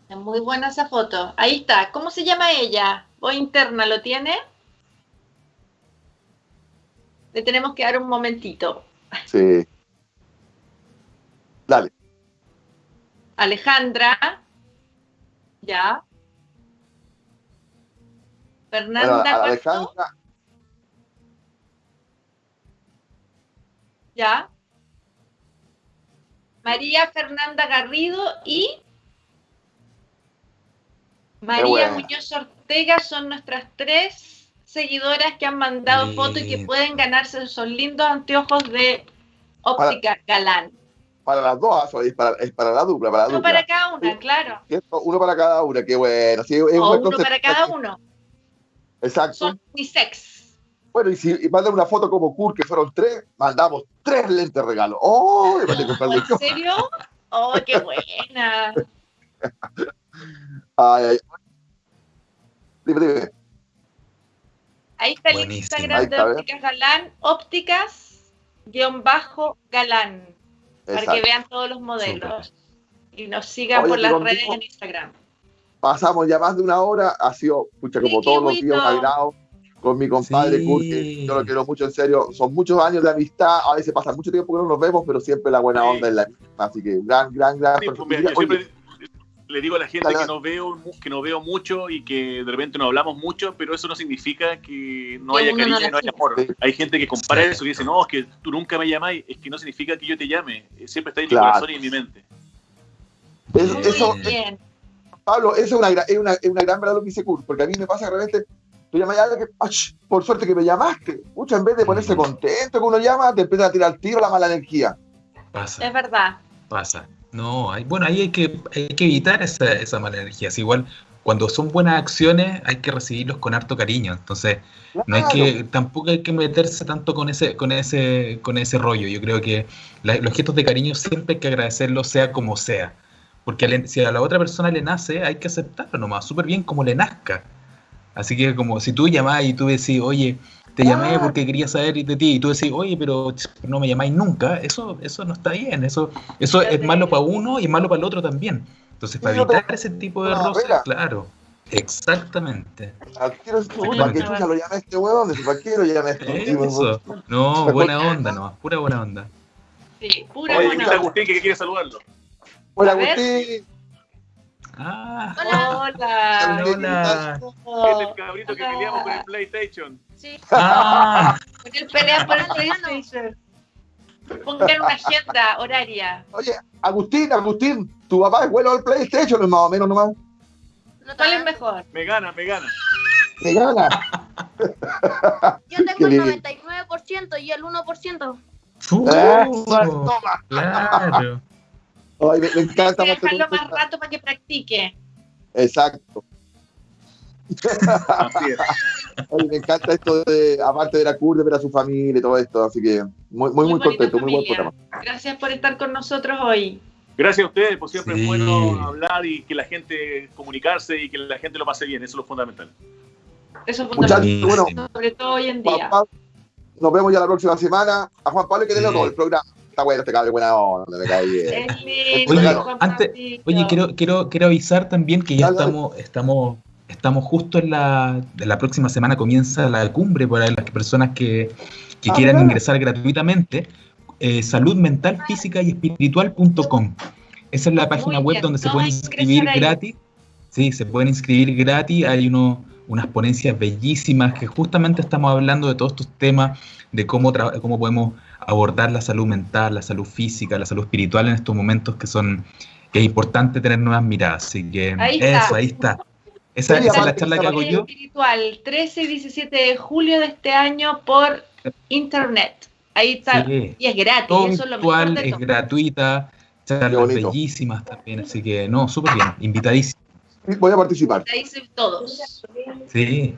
Es muy buena esa foto. Ahí está. ¿Cómo se llama ella? Voz interna, ¿lo tiene? Le tenemos que dar un momentito. Sí. Dale. Alejandra. Ya. Bueno, Fernanda. ¿cuánto? Alejandra, Ya. María Fernanda Garrido y María. Muñoz Ortega son nuestras tres seguidoras que han mandado Sí. fotos y que pueden ganarse esos lindos anteojos de óptica galán. para las dos, ah, es para, es para la dupla, para la Uno dupla. para cada una, claro. Uno para cada una, qué bueno. Sí, es un O uno para cada uno. Exacto. Son unisex. Bueno, y si y mandan una foto como Kurt, que fueron tres, mandamos tres lentes regalo. ¡Oh! ¿En serio? ¡Oh, qué buena! Ay, ay. Dime, dime. Ahí está el. Instagram de. Ópticas Galán, ópticas guion bajo galán, para que vean todos los modelos. Y nos sigan Oye, por las redes en Instagram. Pasamos ya más de una hora, ha sido, pucha, como Sí, todos los días, un agrado con mi compadre Sí. Kurt, que yo lo quiero mucho en serio. Son muchos años de amistad, a veces pasa mucho tiempo que no nos vemos, pero siempre la buena Sí. onda es la misma. Así que gran, gran, gran. Sí, pues, mira, yo Oye, siempre le digo a la gente que no veo que no veo mucho y que de repente no hablamos mucho, pero eso no significa que no haya cariño no haya amor. Sí. Hay gente que compara eso y dice, no, es que tú nunca me llamáis, es que no significa que yo te llame, siempre está en mi corazón y en mi mente. es- eso. Pablo, eso es una, es, una, es una gran verdad lo que dice Kurt, porque a mí me pasa de repente, tú llamas a alguien que, ¡ach! por suerte que me llamaste. Mucho en vez de ponerse Mm. contento que uno llama, te empieza a tirar tiro la mala energía. Pasa. Es verdad. pasa. No, hay, bueno, ahí hay que, hay que evitar esa, esa mala energía. Es igual, cuando son buenas acciones, hay que recibirlos con harto cariño. Entonces, no hay que, tampoco hay que meterse tanto con ese, con ese, con ese rollo. Yo creo que la- los gestos de cariño siempre hay que agradecerlos, sea como sea. Porque al- si a la otra persona le nace, hay que aceptarlo nomás, súper bien como le nazca. Así que como si tú llamás y tú decís, oye, te llamé Claro. porque quería saber de ti, y tú decís, oye, pero no me llamáis nunca, eso, eso no está bien, eso, eso es malo para uno y malo para el otro también. Entonces, para Sí, no te- evitar ese tipo de no, roces, claro, exactamente. ¿Para qué no, chucha lo llamé a este huevón? ¿Para qué lo llamé a este? Eso, no, buena onda nomás, pura buena onda. Sí, pura Oye, buena está onda. Agustín que quiere saludarlo. Hola. Agustín. Ah, Hola. hola. Es el cabrito que peleamos con el PlayStation. Sí. Ah, Porque él pelea por el PlayStation. Pongan una agenda horaria. Oye, Agustín, Agustín, tu papá es bueno al PlayStation, más o menos nomás. No ¿Cuál es mejor? Me gana, me gana. Te gana. Yo tengo el lindo. 99% y el 1%. fu- Eh, toma. claro. Ay, me, me encanta. Hay que dejarlo más rato para que practique. Exacto. Así es. Oye, me encanta esto de, aparte de la CUR, de ver a su familia y todo esto. Así que muy, muy, contento, muy buen programa. Gracias por estar con nosotros hoy. Gracias a ustedes, pues siempre Sí. es bueno hablar y que la gente comunicarse y que la gente lo pase bien, eso es lo fundamental. Eso es Muchachos, fundamental, bueno, Buenísimo. sobre todo hoy en día. Nos vemos ya la próxima semana. A Juan Pablo que tenerlo Sí. todo el programa. Está bueno este cabrón, buena onda, me cae bien. Oye, antes-. Oye, quiero, quiero, quiero avisar también que ya estamos, estamos, estamos justo en la, la próxima semana comienza la cumbre para las personas que, que Ah, quieran ¿verdad? ingresar gratuitamente. Eh, salud mental, física y espiritual.com. Esa es la página Muy web bien, donde se pueden inscribir gratis. Sí, se pueden inscribir gratis. Hay uno, unas ponencias bellísimas que justamente estamos hablando de todos estos temas, de cómo, tra- cómo podemos abordar la salud mental, la salud física, la salud espiritual en estos momentos que son que es importante tener nuevas miradas. Así que Ahí eso, está. ahí está. Esa, esa es la charla que hago yo. espiritual, 13 y 17 de julio de este año por internet. Ahí está. Sí. Y es gratis, Todo eso es lo mejor de es todo. gratuita, charlas bellísimas también. Así que no, súper bien, invitadísimo. Voy a participar. Soy todos. Sí.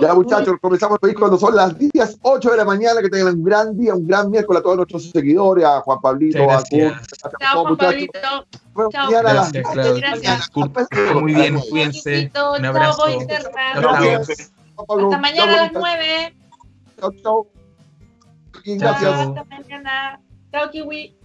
Ya, muchachos, comenzamos ir cuando son las 10, 8 de la mañana. Que tengan un gran día, un gran miércoles a todos nuestros seguidores, a Juan Pablito, a Kurt. a Chao, todos, Juan muchachos. Pablito. Bueno, Chao. Gracias, 10. Claudia. Gracias. Kurt, que esté muy bien, cuídense. Un Chao, abrazo. Hasta mañana a las chao, 9. Chao, chao. Gracias. chao. Hasta mañana. Chao, Kiwi.